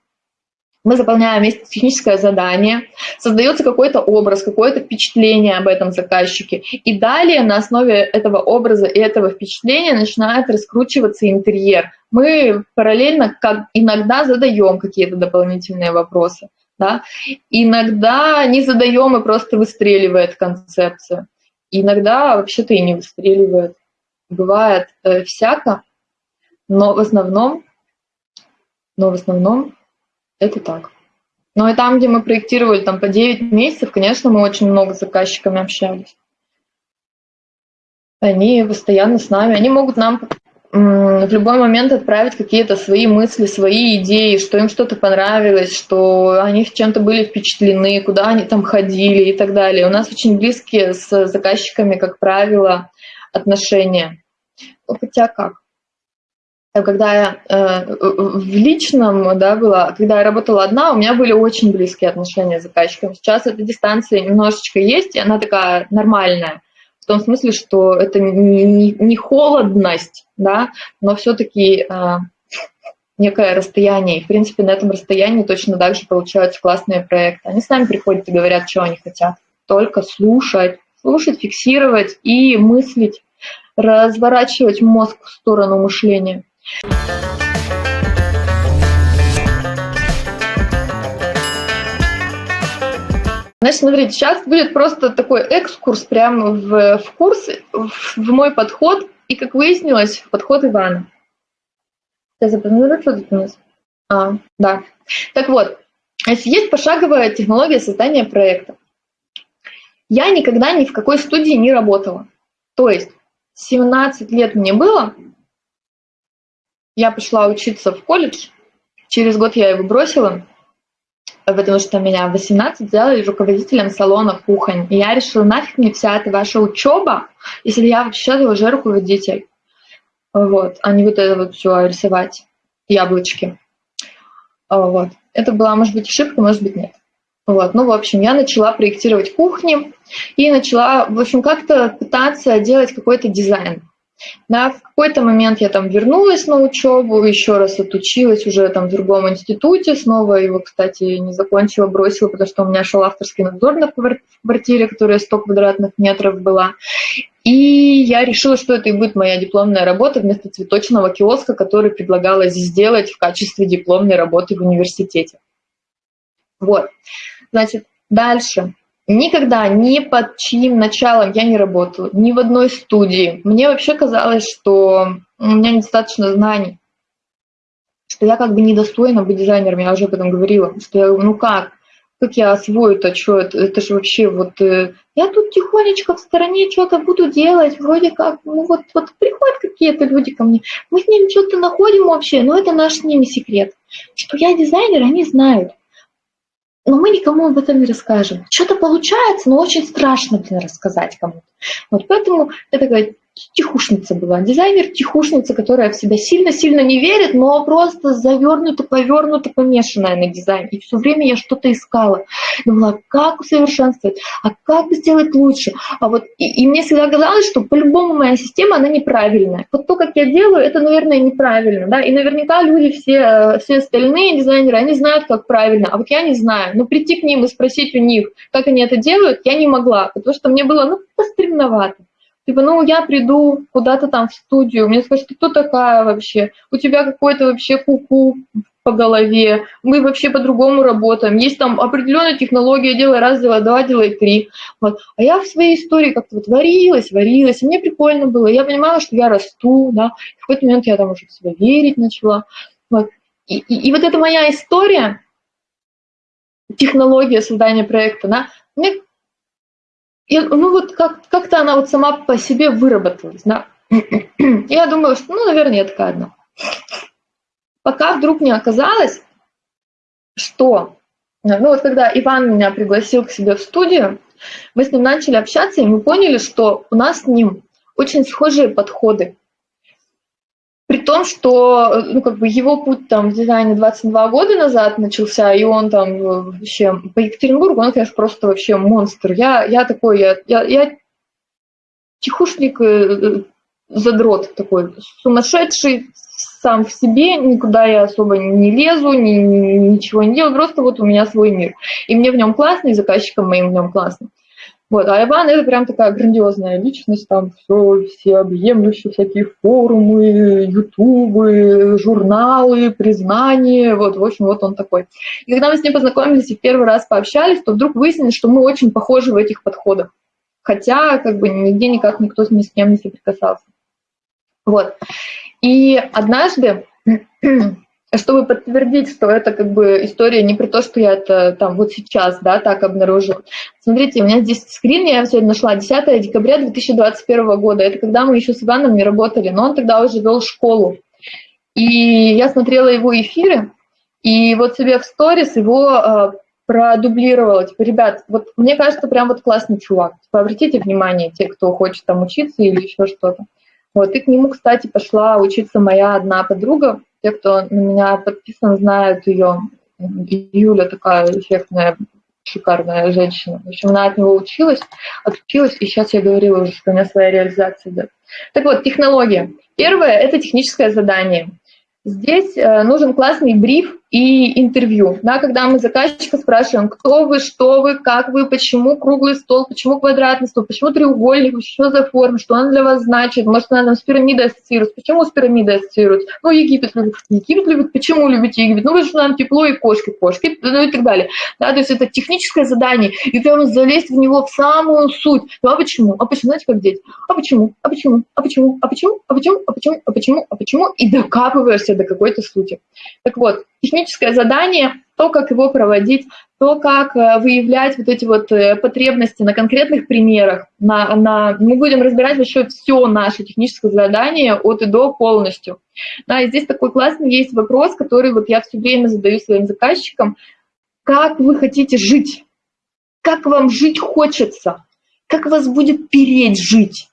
мы заполняем техническое задание, создается какой-то образ, какое-то впечатление об этом заказчике, и далее на основе этого образа и этого впечатления начинает раскручиваться интерьер. Мы параллельно как иногда задаем какие-то дополнительные вопросы, да? иногда не задаем и просто выстреливает концепция, иногда вообще-то и не выстреливает. Бывает э, всяко, но в основном, но в основном это так. Но и там, где мы проектировали там по 9 месяцев, конечно, мы очень много с заказчиками общались. Они постоянно с нами, они могут нам в любой момент отправить какие-то свои мысли, свои идеи, что им что-то понравилось, что они чем-то были впечатлены, куда они там ходили и так далее. У нас очень близкие с заказчиками, как правило, отношения. Хотя как? Когда я э, в личном да, была, когда я работала одна, у меня были очень близкие отношения с заказчиком. Сейчас эта дистанция немножечко есть, и она такая нормальная. В том смысле, что это не, не, холодность, да, но все-таки э, некое расстояние. И, в принципе, на этом расстоянии точно так же получаются классные проекты. Они сами приходят и говорят, что они хотят. Только слушать, слушать, фиксировать и мыслить, разворачивать мозг в сторону мышления. Значит, смотрите, сейчас будет просто такой экскурс прямо в, в курс, в, в мой подход, и, как выяснилось, подход Ивана. Я запомнила, что тут у нас? А, да. Так вот, есть пошаговая технология создания проекта. Я никогда ни в какой студии не работала. То есть 17 лет мне было, я пошла учиться в колледж, через год я его бросила, потому что меня в 18 сделали руководителем салона кухонь. И я решила, нафиг мне вся эта ваша учеба, если я вообще уже руководитель. Вот, а не вот это вот все рисовать, яблочки. Вот. Это была, может быть, ошибка, может быть, нет. Вот, ну, в общем, я начала проектировать кухни и начала, в общем, как-то пытаться делать какой-то дизайн. В какой-то момент я там вернулась на учебу, еще раз отучилась уже там в другом институте, снова его, кстати, не закончила, бросила, потому что у меня шел авторский надзор на квартире, которая 100 квадратных метров была. И я решила, что это и будет моя дипломная работа вместо цветочного киоска, который предлагалось сделать в качестве дипломной работы в университете. Вот, значит, дальше. Никогда ни под чьим началом я не работала, ни в одной студии. Мне вообще казалось, что у меня недостаточно знаний, что я как бы недостойна быть дизайнером, я уже об этом говорила, что я, ну как, как я освою-то, что это, это же вообще вот, э, я тут тихонечко в стороне что-то буду делать, вроде как, ну вот, вот приходят какие-то люди ко мне, мы с ними что-то находим вообще, но это наш с ними секрет, что я дизайнер, они знают, но мы никому об этом не расскажем. Что-то получается, но очень страшно, блин, рассказать кому-то. Вот поэтому это такая тихушница была, дизайнер тихушница, которая в себя сильно-сильно не верит, но просто завернута, повернута, помешанная на дизайн. И все время я что-то искала. Думала, как усовершенствовать, а как сделать лучше. А вот, и, и мне всегда казалось, что по-любому моя система, она неправильная. Вот то, как я делаю, это, наверное, неправильно. Да? И наверняка люди, все, все остальные дизайнеры, они знают, как правильно, а вот я не знаю. Но прийти к ним и спросить у них, как они это делают, я не могла, потому что мне было, ну, постремновато. Типа, ну, я приду куда-то там в студию, мне скажут, ты кто такая вообще? У тебя какой-то вообще куку -ку по голове, мы вообще по-другому работаем. Есть там определенная технология, делай раз, делай два, делай три. Вот. А я в своей истории как-то вот варилась, варилась, и мне прикольно было. Я понимала, что я расту, да, в какой-то момент я там уже в себя верить начала. Вот. И, и, и вот эта моя история, технология создания проекта, да, мне и, ну вот как, как-то она вот сама по себе выработалась. Да? Я думала, что, ну, наверное, я такая одна. Пока вдруг не оказалось, что, ну вот когда Иван меня пригласил к себе в студию, мы с ним начали общаться, и мы поняли, что у нас с ним очень схожие подходы. При том, что ну, как бы его путь там в дизайне 22 года назад начался, и он там э, вообще по Екатеринбургу, он, конечно, просто вообще монстр. Я, я такой, я, я, я тихушник, э, задрот такой, сумасшедший сам в себе, никуда я особо не лезу, ни, ничего не делаю, просто вот у меня свой мир. И мне в нем классно, и заказчикам моим в нем классно. Вот, а Иван это прям такая грандиозная личность, там все, все объемлющие всякие форумы, ютубы, журналы, признания, вот, в общем, вот он такой. И когда мы с ним познакомились и в первый раз пообщались, то вдруг выяснилось, что мы очень похожи в этих подходах. Хотя, как бы, нигде никак никто с ним не соприкасался. Вот. И однажды чтобы подтвердить, что это как бы история не про то, что я это там вот сейчас, да, так обнаружила. Смотрите, у меня здесь скрин, я сегодня нашла 10 декабря 2021 года. Это когда мы еще с Иваном не работали, но он тогда уже вел школу. И я смотрела его эфиры, и вот себе в сторис его э, продублировала. Типа, ребят, вот мне кажется, прям вот классный чувак. Типа, обратите внимание, те, кто хочет там учиться или еще что-то. Вот, и к нему, кстати, пошла учиться моя одна подруга, те, кто на меня подписан, знают ее. Юля такая эффектная, шикарная женщина. В общем, она от него училась, отучилась, и сейчас я говорила уже, что у меня своя реализация идет. Так вот, технология. Первое – это техническое задание. Здесь э, нужен классный бриф и интервью. Да, когда мы заказчика спрашиваем, кто вы, что вы, как вы, почему круглый стол, почему квадратный стол, почему треугольник, что за форма, что он для вас значит, может, она нам с пирамидой ассоциируется, почему с пирамидой ассоциируется, ну, Египет любит, Египет любит, почему любите Египет, ну, потому что нам тепло и кошки, кошки, ну, и так далее. Да, то есть это техническое задание, и прямо залезть в него в самую суть. Ну, а почему? А почему? Знаете, как дети? А почему? А почему? А почему? А почему? А почему? А почему? А почему? А почему? И докапываешься до какой-то сути. Так вот, техническое задание, то, как его проводить, то, как э, выявлять вот эти вот э, потребности на конкретных примерах. На, на, мы будем разбирать вообще все наше техническое задание от и до полностью. Да, и здесь такой классный есть вопрос, который вот я все время задаю своим заказчикам. Как вы хотите жить? Как вам жить хочется? Как вас будет переть жить?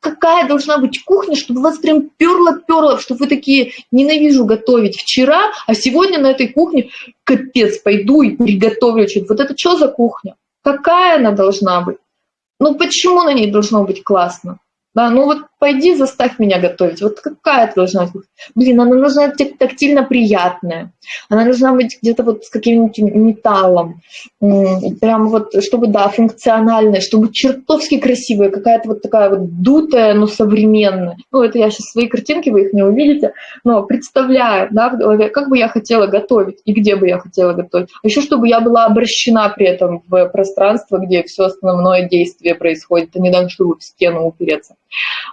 Какая должна быть кухня, чтобы вас прям перло-перло, чтобы вы такие, ненавижу готовить вчера, а сегодня на этой кухне, капец, пойду и приготовлю что-то. Вот это что за кухня? Какая она должна быть? Ну почему на ней должно быть классно? Да, ну вот пойди заставь меня готовить. Вот какая это должна быть? Блин, она должна быть тактильно приятная. Она должна быть где-то вот с каким-нибудь металлом. Прям вот, чтобы, да, функциональная, чтобы чертовски красивая, какая-то вот такая вот дутая, но современная. Ну, это я сейчас свои картинки, вы их не увидите, но представляю, да, в голове, как бы я хотела готовить и где бы я хотела готовить. А еще, чтобы я была обращена при этом в пространство, где все основное действие происходит, а не так, чтобы в стену упереться.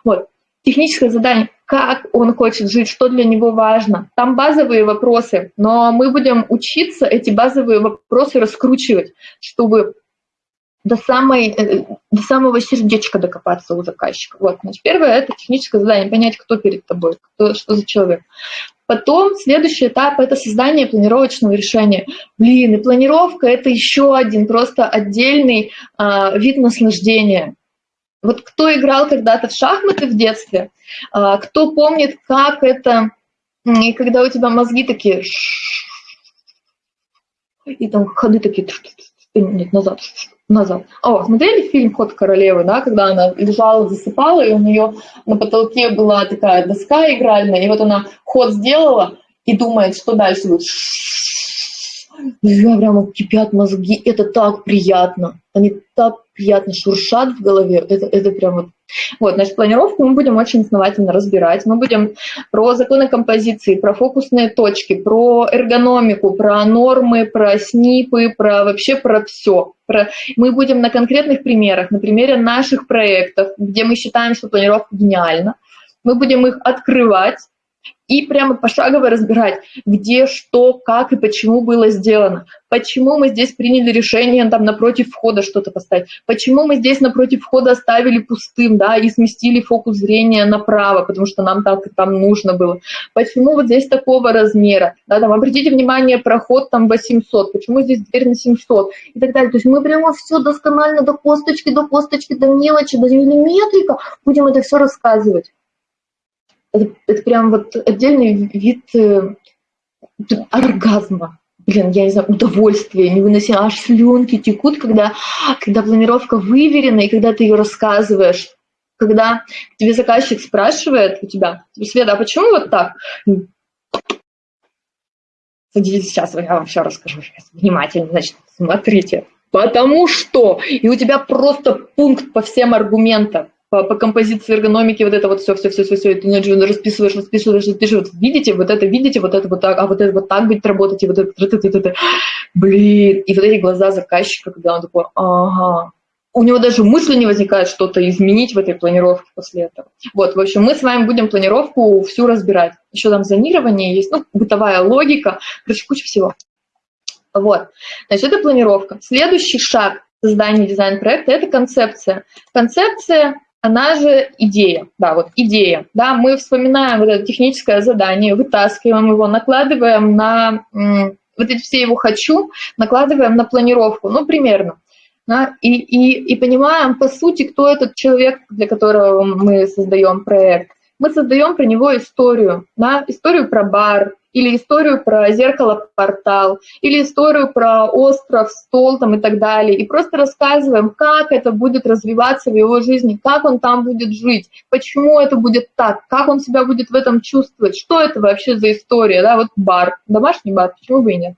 Вот. Техническое задание, как он хочет жить, что для него важно. Там базовые вопросы, но мы будем учиться эти базовые вопросы раскручивать, чтобы до, самой, э, до самого сердечка докопаться у заказчика. Вот, значит, первое – это техническое задание, понять, кто перед тобой, кто, что за человек. Потом следующий этап – это создание планировочного решения. Блин, и планировка – это еще один просто отдельный а, вид наслаждения. Вот кто играл когда-то в шахматы в детстве, а, кто помнит, как это, и когда у тебя мозги такие, и там ходы такие, нет, назад, назад. О, смотрели фильм «Ход королевы», да, когда она лежала, засыпала, и у нее на потолке была такая доска игральная, и вот она ход сделала и думает, что дальше будет. Я прямо кипят мозги, это так приятно, они так приятно шуршат в голове, это, это прям вот... Вот, значит, планировку мы будем очень основательно разбирать. Мы будем про законы композиции, про фокусные точки, про эргономику, про нормы, про снипы, про вообще про все. Про... Мы будем на конкретных примерах, на примере наших проектов, где мы считаем, что планировка гениальна. Мы будем их открывать, и прямо пошагово разбирать, где, что, как и почему было сделано. Почему мы здесь приняли решение там напротив входа что-то поставить. Почему мы здесь напротив входа оставили пустым, да, и сместили фокус зрения направо, потому что нам так там нужно было. Почему вот здесь такого размера, да, там, обратите внимание, проход там 800, почему здесь дверь на 700 и так далее. То есть мы прямо все досконально до косточки, до косточки, до мелочи, до миллиметрика будем это все рассказывать это, это прям вот отдельный вид э, оргазма. Блин, я не знаю, удовольствие, невыносимо, аж слюнки текут, когда, когда планировка выверена, и когда ты ее рассказываешь, когда тебе заказчик спрашивает у тебя, Света, а почему вот так? Садитесь, сейчас я вам все расскажу. Внимательно, значит, смотрите. Потому что, и у тебя просто пункт по всем аргументам по, по композиции эргономики, вот это вот все, все, все, все, все, ты расписываешь, расписываешь, расписываешь, видите, вот это видите, вот это вот так, а вот это вот так будет работать, и вот это, это, это, это, блин, и вот эти глаза заказчика, когда он такой, ага, у него даже мысли не возникает что-то изменить в этой планировке после этого. Вот, в общем, мы с вами будем планировку всю разбирать. Еще там зонирование есть, ну, бытовая логика, короче, куча всего. Вот, значит, это планировка. Следующий шаг создания дизайн-проекта – это концепция. Концепция она же идея, да, вот идея, да, мы вспоминаем вот это техническое задание, вытаскиваем его, накладываем на вот эти все его «хочу», накладываем на планировку, ну, примерно, да, и, и, и понимаем, по сути, кто этот человек, для которого мы создаем проект. Мы создаем про него историю, да, историю про бар, или историю про зеркало-портал, или историю про остров, стол там и так далее. И просто рассказываем, как это будет развиваться в его жизни, как он там будет жить, почему это будет так, как он себя будет в этом чувствовать, что это вообще за история, да, вот бар, домашний бар, почему бы и нет.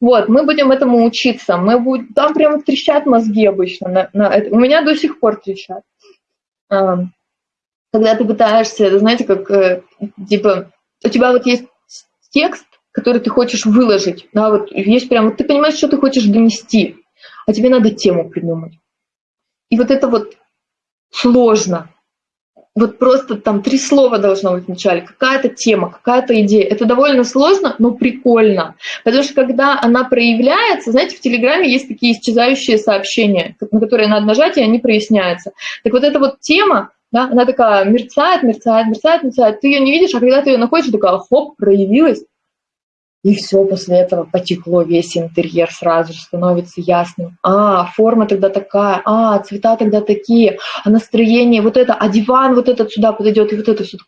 Вот, мы будем этому учиться, мы будем, там прямо трещат мозги обычно, на, на это. у меня до сих пор трещат. Когда ты пытаешься, знаете, как, э, типа, у тебя вот есть текст, который ты хочешь выложить, да, вот есть прям, ты понимаешь, что ты хочешь донести, а тебе надо тему придумать. И вот это вот сложно. Вот просто там три слова должно быть вначале, какая-то тема, какая-то идея. Это довольно сложно, но прикольно. Потому что когда она проявляется, знаете, в Телеграме есть такие исчезающие сообщения, на которые надо нажать, и они проясняются. Так вот эта вот тема, да, она такая мерцает, мерцает, мерцает, мерцает, ты ее не видишь, а когда ты ее находишь, такая, хоп, проявилась. И все после этого потекло, весь интерьер сразу же становится ясным. А, форма тогда такая, а, цвета тогда такие, а настроение вот это, а диван вот этот сюда подойдет, и вот это все.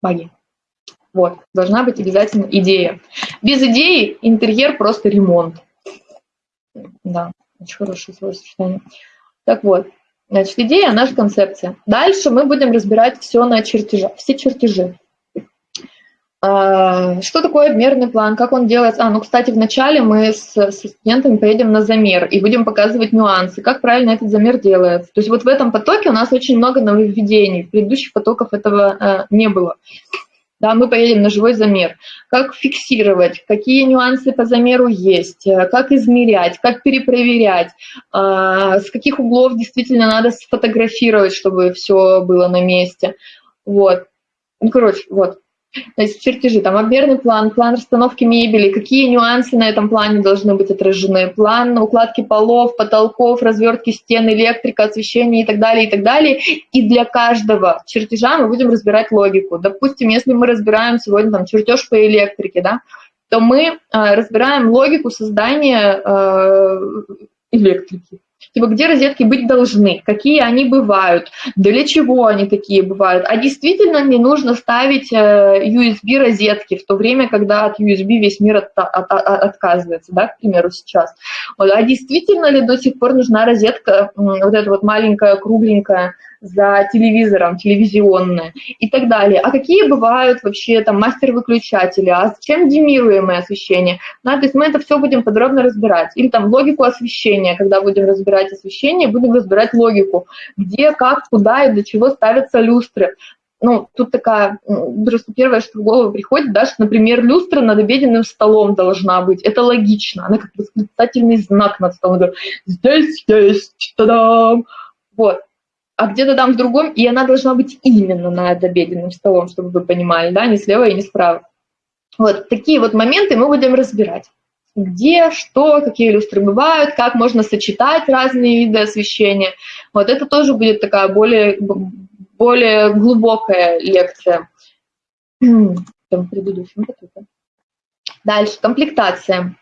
Магия. Вот, должна быть обязательно идея. Без идеи интерьер просто ремонт. Да, очень хорошее словосочетание. Так вот, значит, идея, наша концепция. Дальше мы будем разбирать все на чертежах, все чертежи. А, что такое обмерный план, как он делается? А, ну, кстати, вначале мы с, с студентами поедем на замер и будем показывать нюансы, как правильно этот замер делается. То есть вот в этом потоке у нас очень много нововведений, предыдущих потоках этого э, не было. Да, мы поедем на живой замер. Как фиксировать, какие нюансы по замеру есть, э, как измерять, как перепроверять, э, с каких углов действительно надо сфотографировать, чтобы все было на месте. Вот. Ну, короче, вот. То есть чертежи, там обмерный план, план расстановки мебели, какие нюансы на этом плане должны быть отражены, план укладки полов, потолков, развертки стен, электрика, освещения и так далее, и так далее. И для каждого чертежа мы будем разбирать логику. Допустим, если мы разбираем сегодня там чертеж по электрике, да, то мы э, разбираем логику создания э, электрики. Типа, где розетки быть должны, какие они бывают, для чего они такие бывают. А действительно не нужно ставить USB-розетки э, в то время, когда от USB весь мир от, от, от, отказывается, да, к примеру, сейчас. Вот. А действительно ли до сих пор нужна розетка, вот эта вот маленькая, кругленькая, за телевизором, телевизионное и так далее. А какие бывают вообще там мастер-выключатели, а чем демируемое освещение? Да, то есть мы это все будем подробно разбирать. Или там логику освещения, когда будем разбирать освещение, будем разбирать логику, где, как, куда и для чего ставятся люстры ну, тут такая, просто первое, что в голову приходит, да, что, например, люстра над обеденным столом должна быть. Это логично. Она как восклицательный знак над столом. Здесь есть, та-дам! Вот а где-то там в другом, и она должна быть именно над обеденным столом, чтобы вы понимали, да, не слева и не справа. Вот такие вот моменты мы будем разбирать. Где, что, какие люстры бывают, как можно сочетать разные виды освещения. Вот это тоже будет такая более, более глубокая лекция. Там предыдущем Дальше, комплектация.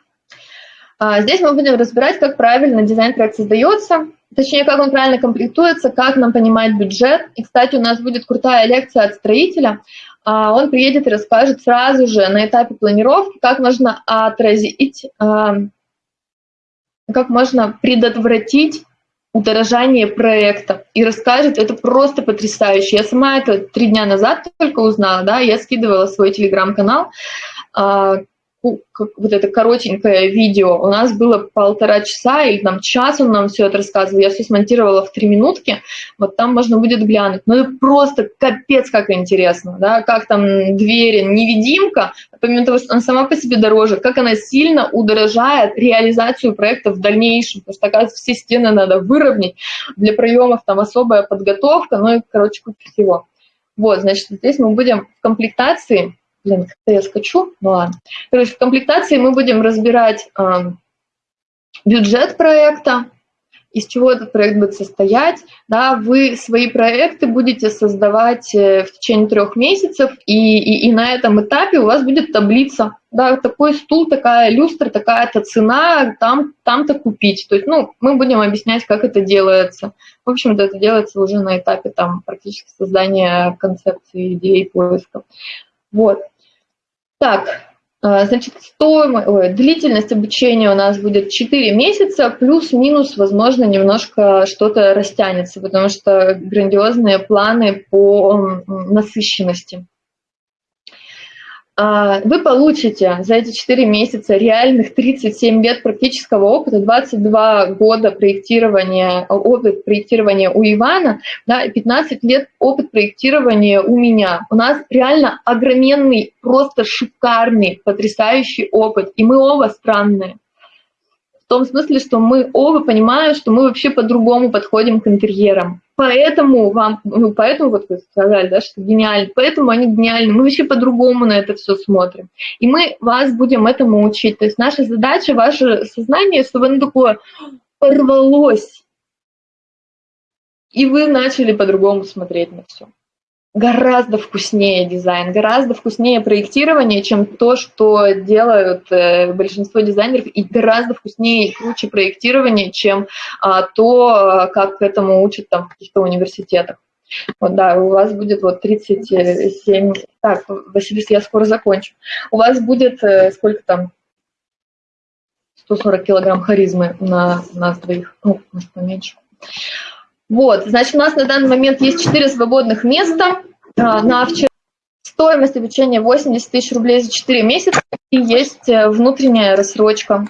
А, здесь мы будем разбирать, как правильно дизайн-проект создается, точнее, как он правильно комплектуется, как нам понимать бюджет. И, кстати, у нас будет крутая лекция от строителя. А, он приедет и расскажет сразу же на этапе планировки, как можно отразить, а, как можно предотвратить удорожание проекта и расскажет, это просто потрясающе. Я сама это три дня назад только узнала, да, я скидывала свой телеграм-канал, вот это коротенькое видео, у нас было полтора часа или там час он нам все это рассказывал, я все смонтировала в три минутки, вот там можно будет глянуть. Ну это просто капец как интересно, да, как там двери, невидимка, помимо того, что она сама по себе дороже, как она сильно удорожает реализацию проекта в дальнейшем, потому что, оказывается, все стены надо выровнять, для проемов там особая подготовка, ну и, короче, куча всего. Вот, значит, здесь мы будем в комплектации Блин, как-то я скачу, ну ладно. Короче, в комплектации мы будем разбирать э, бюджет проекта, из чего этот проект будет состоять. Да, вы свои проекты будете создавать э, в течение трех месяцев, и, и, и на этом этапе у вас будет таблица. Да, такой стул, такая люстра, такая-то цена, там, там-то купить. То есть, ну, мы будем объяснять, как это делается. В общем-то, это делается уже на этапе там практически создания концепции, идеи, поиска. Вот. Так, а, значит, стоимость, длительность обучения у нас будет 4 месяца, плюс-минус, возможно, немножко что-то растянется, потому что грандиозные планы по насыщенности. А, вы получите за эти 4 месяца реальных 37 лет практического опыта, 22 года проектирования, опыт проектирования у Ивана, да, 15 лет опыт проектирования у меня. У нас реально огроменный, просто шикарный, потрясающий опыт, и мы оба странные. В том смысле, что мы оба понимаем, что мы вообще по-другому подходим к интерьерам. Поэтому вам, ну, поэтому вот вы сказали, да, что гениально, поэтому они гениальны. Мы вообще по-другому на это все смотрим. И мы вас будем этому учить. То есть наша задача, ваше сознание, чтобы оно такое порвалось, и вы начали по-другому смотреть на все. Гораздо вкуснее дизайн, гораздо вкуснее проектирование, чем то, что делают э, большинство дизайнеров, и гораздо вкуснее и круче проектирование, чем а, то, как этому учат там в каких-то университетах. Вот, да, у вас будет вот 37... Так, Василис, я скоро закончу. У вас будет э, сколько там? 140 килограмм харизмы на нас двоих. Ну, может, поменьше. Вот, значит, у нас на данный момент есть 4 свободных места. А, на вчера стоимость обучения 80 тысяч рублей за 4 месяца и есть э, внутренняя рассрочка.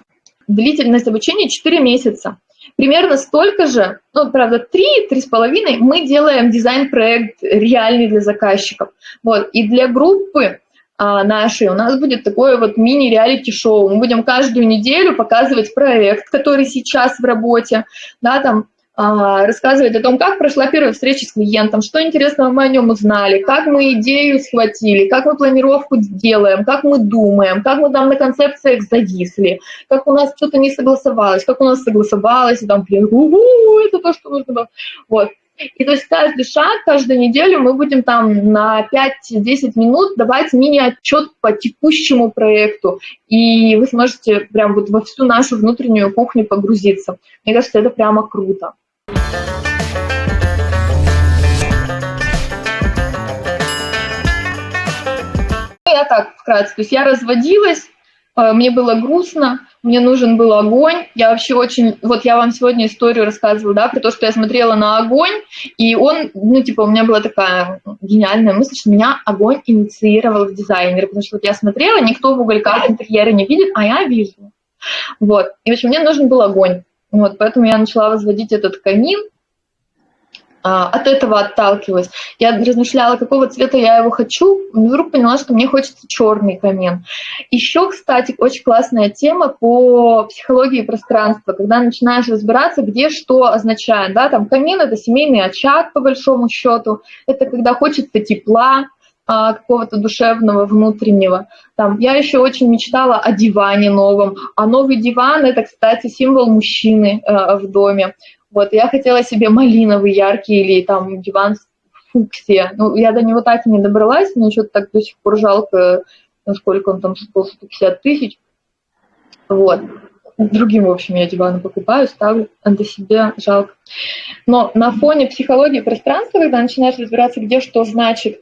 Длительность обучения 4 месяца. Примерно столько же, ну, правда, 3-3,5 мы делаем дизайн-проект реальный для заказчиков. Вот, и для группы а, нашей у нас будет такое вот мини-реалити-шоу. Мы будем каждую неделю показывать проект, который сейчас в работе, да, там а, рассказывать о том, как прошла первая встреча с клиентом, что интересного мы о нем узнали, как мы идею схватили, как мы планировку делаем, как мы думаем, как мы там на концепциях зависли, как у нас что-то не согласовалось, как у нас согласовалось, и там, блин, это то, что нужно. Вот. И то есть каждый шаг, каждую неделю мы будем там на 5-10 минут давать мини-отчет по текущему проекту, и вы сможете прям вот во всю нашу внутреннюю кухню погрузиться. Мне кажется, это прямо круто. Я так вкратце, то есть я разводилась, э, мне было грустно, мне нужен был огонь. Я вообще очень... Вот я вам сегодня историю рассказывала, да, про то, что я смотрела на огонь, и он, ну, типа, у меня была такая гениальная мысль, что меня огонь инициировал в дизайнере, потому что вот я смотрела, никто в угольках интерьера не видит, а я вижу. Вот. И, в общем, мне нужен был огонь. Вот, поэтому я начала возводить этот камин, а, от этого отталкиваюсь. Я размышляла, какого цвета я его хочу, и вдруг поняла, что мне хочется черный камин. Еще, кстати, очень классная тема по психологии пространства, когда начинаешь разбираться, где что означает. Да? Там камин — это семейный очаг, по большому счету, это когда хочется тепла, а, какого-то душевного, внутреннего. Там, я еще очень мечтала о диване новом, а новый диван – это, кстати, символ мужчины э, в доме. Вот, я хотела себе малиновый, яркий или там диван фуксия. Ну, я до него так и не добралась, мне что-то так до сих пор жалко, насколько он там стоил 150 тысяч. Вот. Другим, в общем, я диваны покупаю, ставлю, а до себя жалко. Но на фоне психологии пространства, когда начинаешь разбираться, где что значит,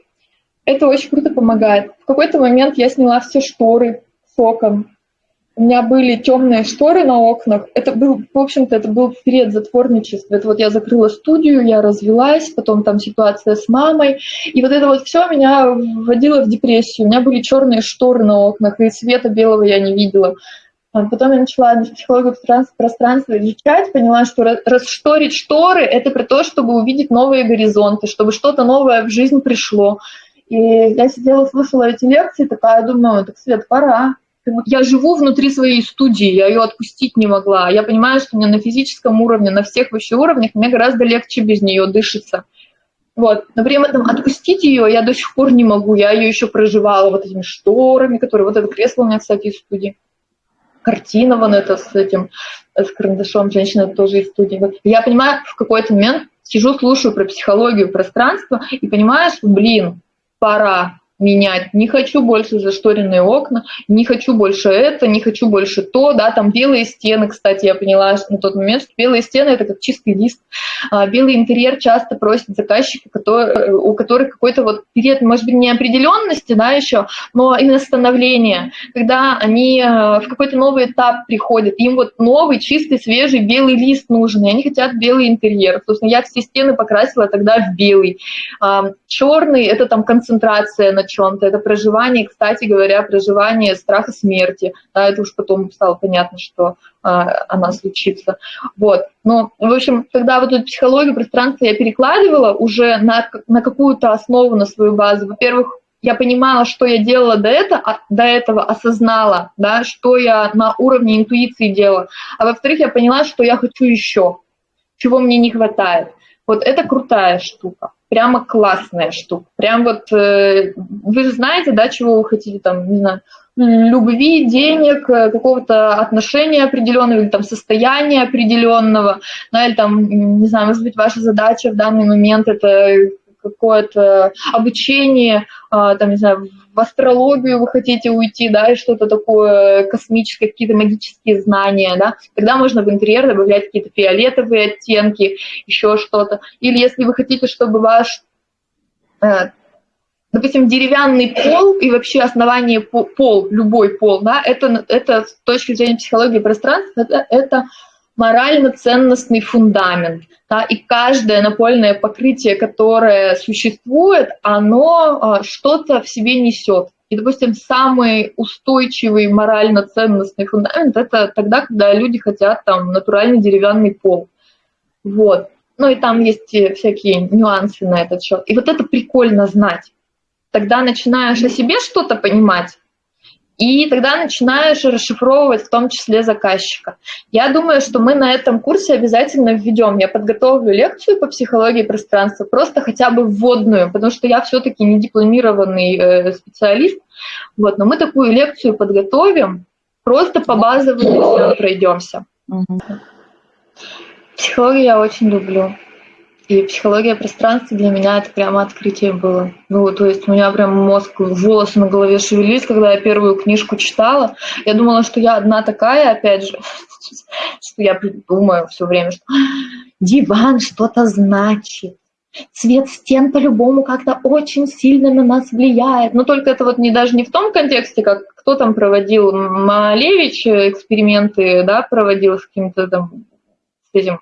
это очень круто помогает. В какой-то момент я сняла все шторы с окон. У меня были темные шторы на окнах. Это был, в общем-то, это был период затворничества. Это вот я закрыла студию, я развелась, потом там ситуация с мамой. И вот это вот все меня вводило в депрессию. У меня были черные шторы на окнах, и света белого я не видела. А потом я начала психологию пространства изучать, поняла, что расшторить шторы – это про то, чтобы увидеть новые горизонты, чтобы что-то новое в жизнь пришло. И я сидела, слушала эти лекции, такая думаю, так, Свет, пора. Я живу внутри своей студии, я ее отпустить не могла. Я понимаю, что мне на физическом уровне, на всех вообще уровнях, мне гораздо легче без нее дышится. Вот. Но при этом отпустить ее я до сих пор не могу. Я ее еще проживала вот этими шторами, которые... Вот это кресло у меня, кстати, из студии. Картина вон это с этим, с карандашом, женщина тоже из студии. Я понимаю, в какой-то момент сижу, слушаю про психологию пространства и понимаю, что, блин, пора менять, не хочу больше зашторенные окна, не хочу больше это, не хочу больше то, да, там белые стены, кстати, я поняла на тот момент, что белые стены это как чистый лист. А, белый интерьер часто просят заказчики, которые, у которых какой-то вот период, может быть, неопределенности, да, еще, но именно становления, когда они э, в какой-то новый этап приходят, им вот новый, чистый, свежий белый лист нужен, и они хотят белый интерьер. Собственно, я все стены покрасила тогда в белый. А, Черный – это там концентрация на чем-то, это проживание, кстати говоря, проживание страха смерти. Да, это уж потом стало понятно, что а, она случится. Вот. Но, в общем, когда вот эту психологию пространства я перекладывала уже на, на какую-то основу, на свою базу, во-первых, я понимала, что я делала до этого, а, до этого осознала, да, что я на уровне интуиции делала. А во-вторых, я поняла, что я хочу еще, чего мне не хватает. Вот это крутая штука прямо классная штука. Прям вот, э, вы же знаете, да, чего вы хотите, там, не знаю, любви, денег, э, какого-то отношения определенного, или там состояния определенного, да, или там, не знаю, может быть, ваша задача в данный момент это какое-то обучение, а, там, не знаю, в астрологию вы хотите уйти, да, и что-то такое космическое, какие-то магические знания, да, тогда можно в интерьер добавлять какие-то фиолетовые оттенки, еще что-то. Или если вы хотите, чтобы ваш э, допустим, деревянный пол и вообще основание пол, любой пол, да, это, это с точки зрения психологии пространства, это, это морально-ценностный фундамент. Да, и каждое напольное покрытие, которое существует, оно а, что-то в себе несет. И, допустим, самый устойчивый морально-ценностный фундамент – это тогда, когда люди хотят там натуральный деревянный пол. Вот. Ну и там есть всякие нюансы на этот счет. И вот это прикольно знать. Тогда начинаешь о себе что-то понимать, и тогда начинаешь расшифровывать в том числе заказчика. Я думаю, что мы на этом курсе обязательно введем. Я подготовлю лекцию по психологии пространства, просто хотя бы вводную, потому что я все-таки не дипломированный э, специалист. Вот, но мы такую лекцию подготовим, просто по базовым пройдемся. Психологию я очень люблю. И психология пространства для меня это прямо открытие было. Ну, то есть у меня прям мозг, волосы на голове шевелились, когда я первую книжку читала. Я думала, что я одна такая, опять же, что я думаю все время, что диван что-то значит. Цвет стен по-любому как-то очень сильно на нас влияет. Но только это вот не даже не в том контексте, как кто там проводил, Малевич эксперименты, да, проводил с каким-то там, с этим,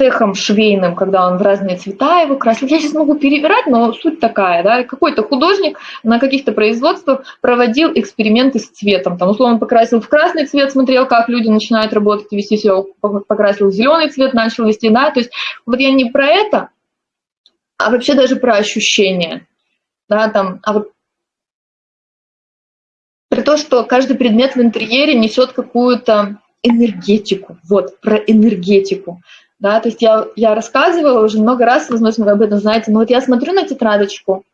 цехом швейным, когда он в разные цвета его красил. Я сейчас могу перебирать, но суть такая, да, какой-то художник на каких-то производствах проводил эксперименты с цветом. Там, условно, покрасил в красный цвет, смотрел, как люди начинают работать вести себя, покрасил в зеленый цвет, начал вести, да, то есть вот я не про это, а вообще даже про ощущения, да, там, а вот про то, что каждый предмет в интерьере несет какую-то энергетику, вот, про энергетику да, то есть я, я рассказывала уже много раз, возможно, вы об этом знаете, но вот я смотрю на тетрадочку,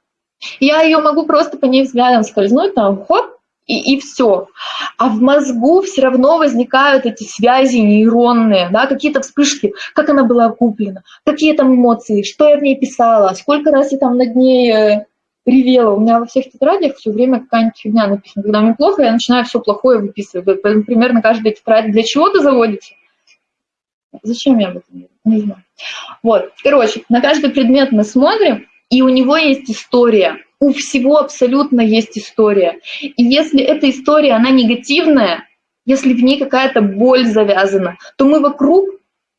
я ее могу просто по ней взглядом скользнуть, там, хоп, и, и все. А в мозгу все равно возникают эти связи нейронные, да, какие-то вспышки, как она была куплена, какие там эмоции, что я в ней писала, сколько раз я там над ней э, ревела. У меня во всех тетрадях все время какая-нибудь фигня написана. Когда мне плохо, я начинаю все плохое выписывать. Примерно каждая тетрадь для чего-то заводится, Зачем я об этом Не знаю. Вот, короче, на каждый предмет мы смотрим, и у него есть история. У всего абсолютно есть история. И если эта история, она негативная, если в ней какая-то боль завязана, то мы вокруг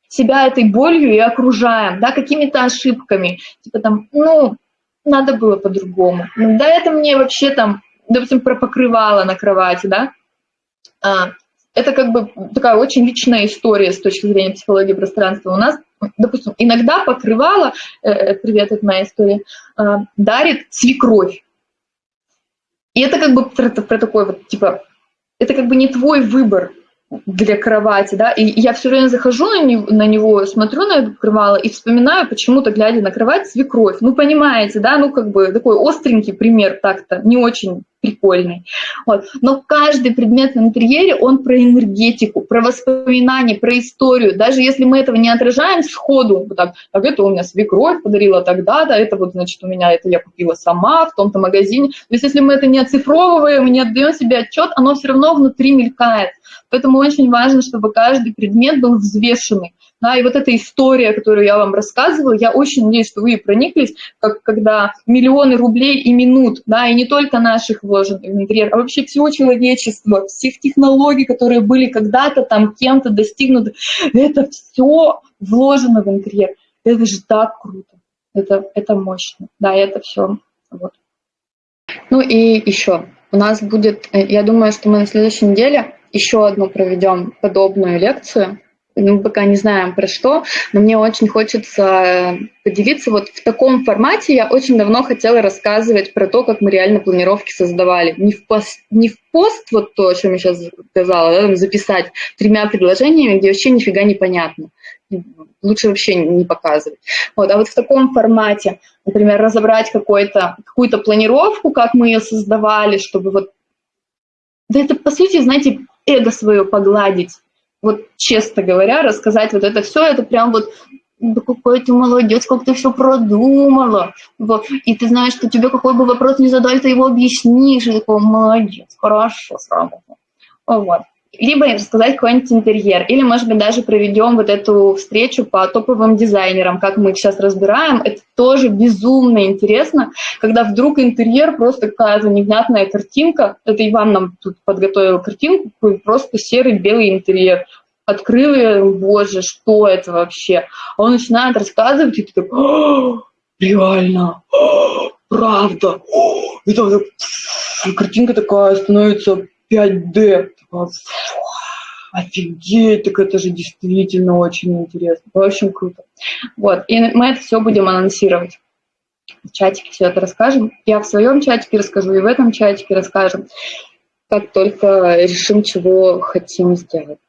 себя этой болью и окружаем, да, какими-то ошибками. Типа там, ну, надо было по-другому. Да, это мне вообще там, допустим, про покрывало на кровати, да, а, это как бы такая очень личная история с точки зрения психологии пространства. У нас, допустим, иногда покрывало, э, э привет, это моя история, э, дарит свекровь. И это как бы про, про такой вот, типа, это как бы не твой выбор для кровати, да, и я все время захожу на него, на него, смотрю на это покрывало и вспоминаю почему-то, глядя на кровать, свекровь. Ну, понимаете, да, ну, как бы такой остренький пример так-то, не очень прикольный. Вот. Но каждый предмет в интерьере, он про энергетику, про воспоминания, про историю. Даже если мы этого не отражаем сходу, вот так, так это у меня свекровь подарила тогда-то, это вот, значит, у меня это я купила сама в том-то магазине. То есть если мы это не оцифровываем, не отдаем себе отчет, оно все равно внутри мелькает. Поэтому очень важно, чтобы каждый предмет был взвешенный. Да, и вот эта история, которую я вам рассказывала, я очень надеюсь, что вы прониклись, как, когда миллионы рублей и минут, да, и не только наших вложенных в интерьер, а вообще всего человечества, всех технологий, которые были когда-то там кем-то достигнуты, это все вложено в интерьер. Это же так круто, это, это мощно, да, это все. Вот. Ну и еще, у нас будет, э, я думаю, что мы на следующей неделе еще одну проведем подобную лекцию, мы пока не знаем про что, но мне очень хочется поделиться. Вот в таком формате я очень давно хотела рассказывать про то, как мы реально планировки создавали. Не в пост, не в пост вот то, о чем я сейчас сказала, да, записать тремя предложениями, где вообще нифига не понятно. Лучше вообще не показывать. Вот, а вот в таком формате, например, разобрать какую-то планировку, как мы ее создавали, чтобы вот... Да это, по сути, знаете, эго свое погладить вот честно говоря, рассказать вот это все, это прям вот да какой ты молодец, как ты все продумала. Вот. И ты знаешь, что тебе какой бы вопрос не задали, ты его объяснишь. И такой, молодец, хорошо сработал. Вот либо рассказать какой-нибудь интерьер, или, может быть, даже проведем вот эту встречу по топовым дизайнерам, как мы их сейчас разбираем. Это тоже безумно интересно, когда вдруг интерьер просто какая-то невнятная картинка, это Иван нам тут подготовил картинку, просто серый белый интерьер. Открыл я, боже, что это вообще? А он начинает рассказывать, и ты такой, «А, реально, правда, и там картинка такая становится 5D. Офигеть, так это же действительно очень интересно. Общем, круто. Вот, и мы это все будем анонсировать. В чатике все это расскажем. Я в своем чатике расскажу, и в этом чатике расскажем. Как только решим, чего хотим сделать.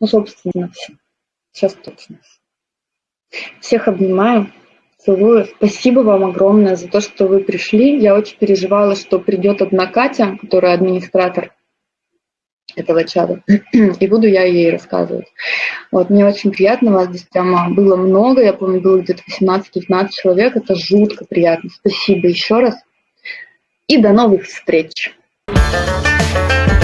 Ну, собственно, все. Сейчас точно. Всех обнимаю. Целую. Спасибо вам огромное за то, что вы пришли. Я очень переживала, что придет одна Катя, которая администратор этого чата, и буду я ей рассказывать. Вот, мне очень приятно, вас здесь прямо было много, я помню, было где-то 18-19 человек, это жутко приятно. Спасибо еще раз, и до новых встреч! Thank you.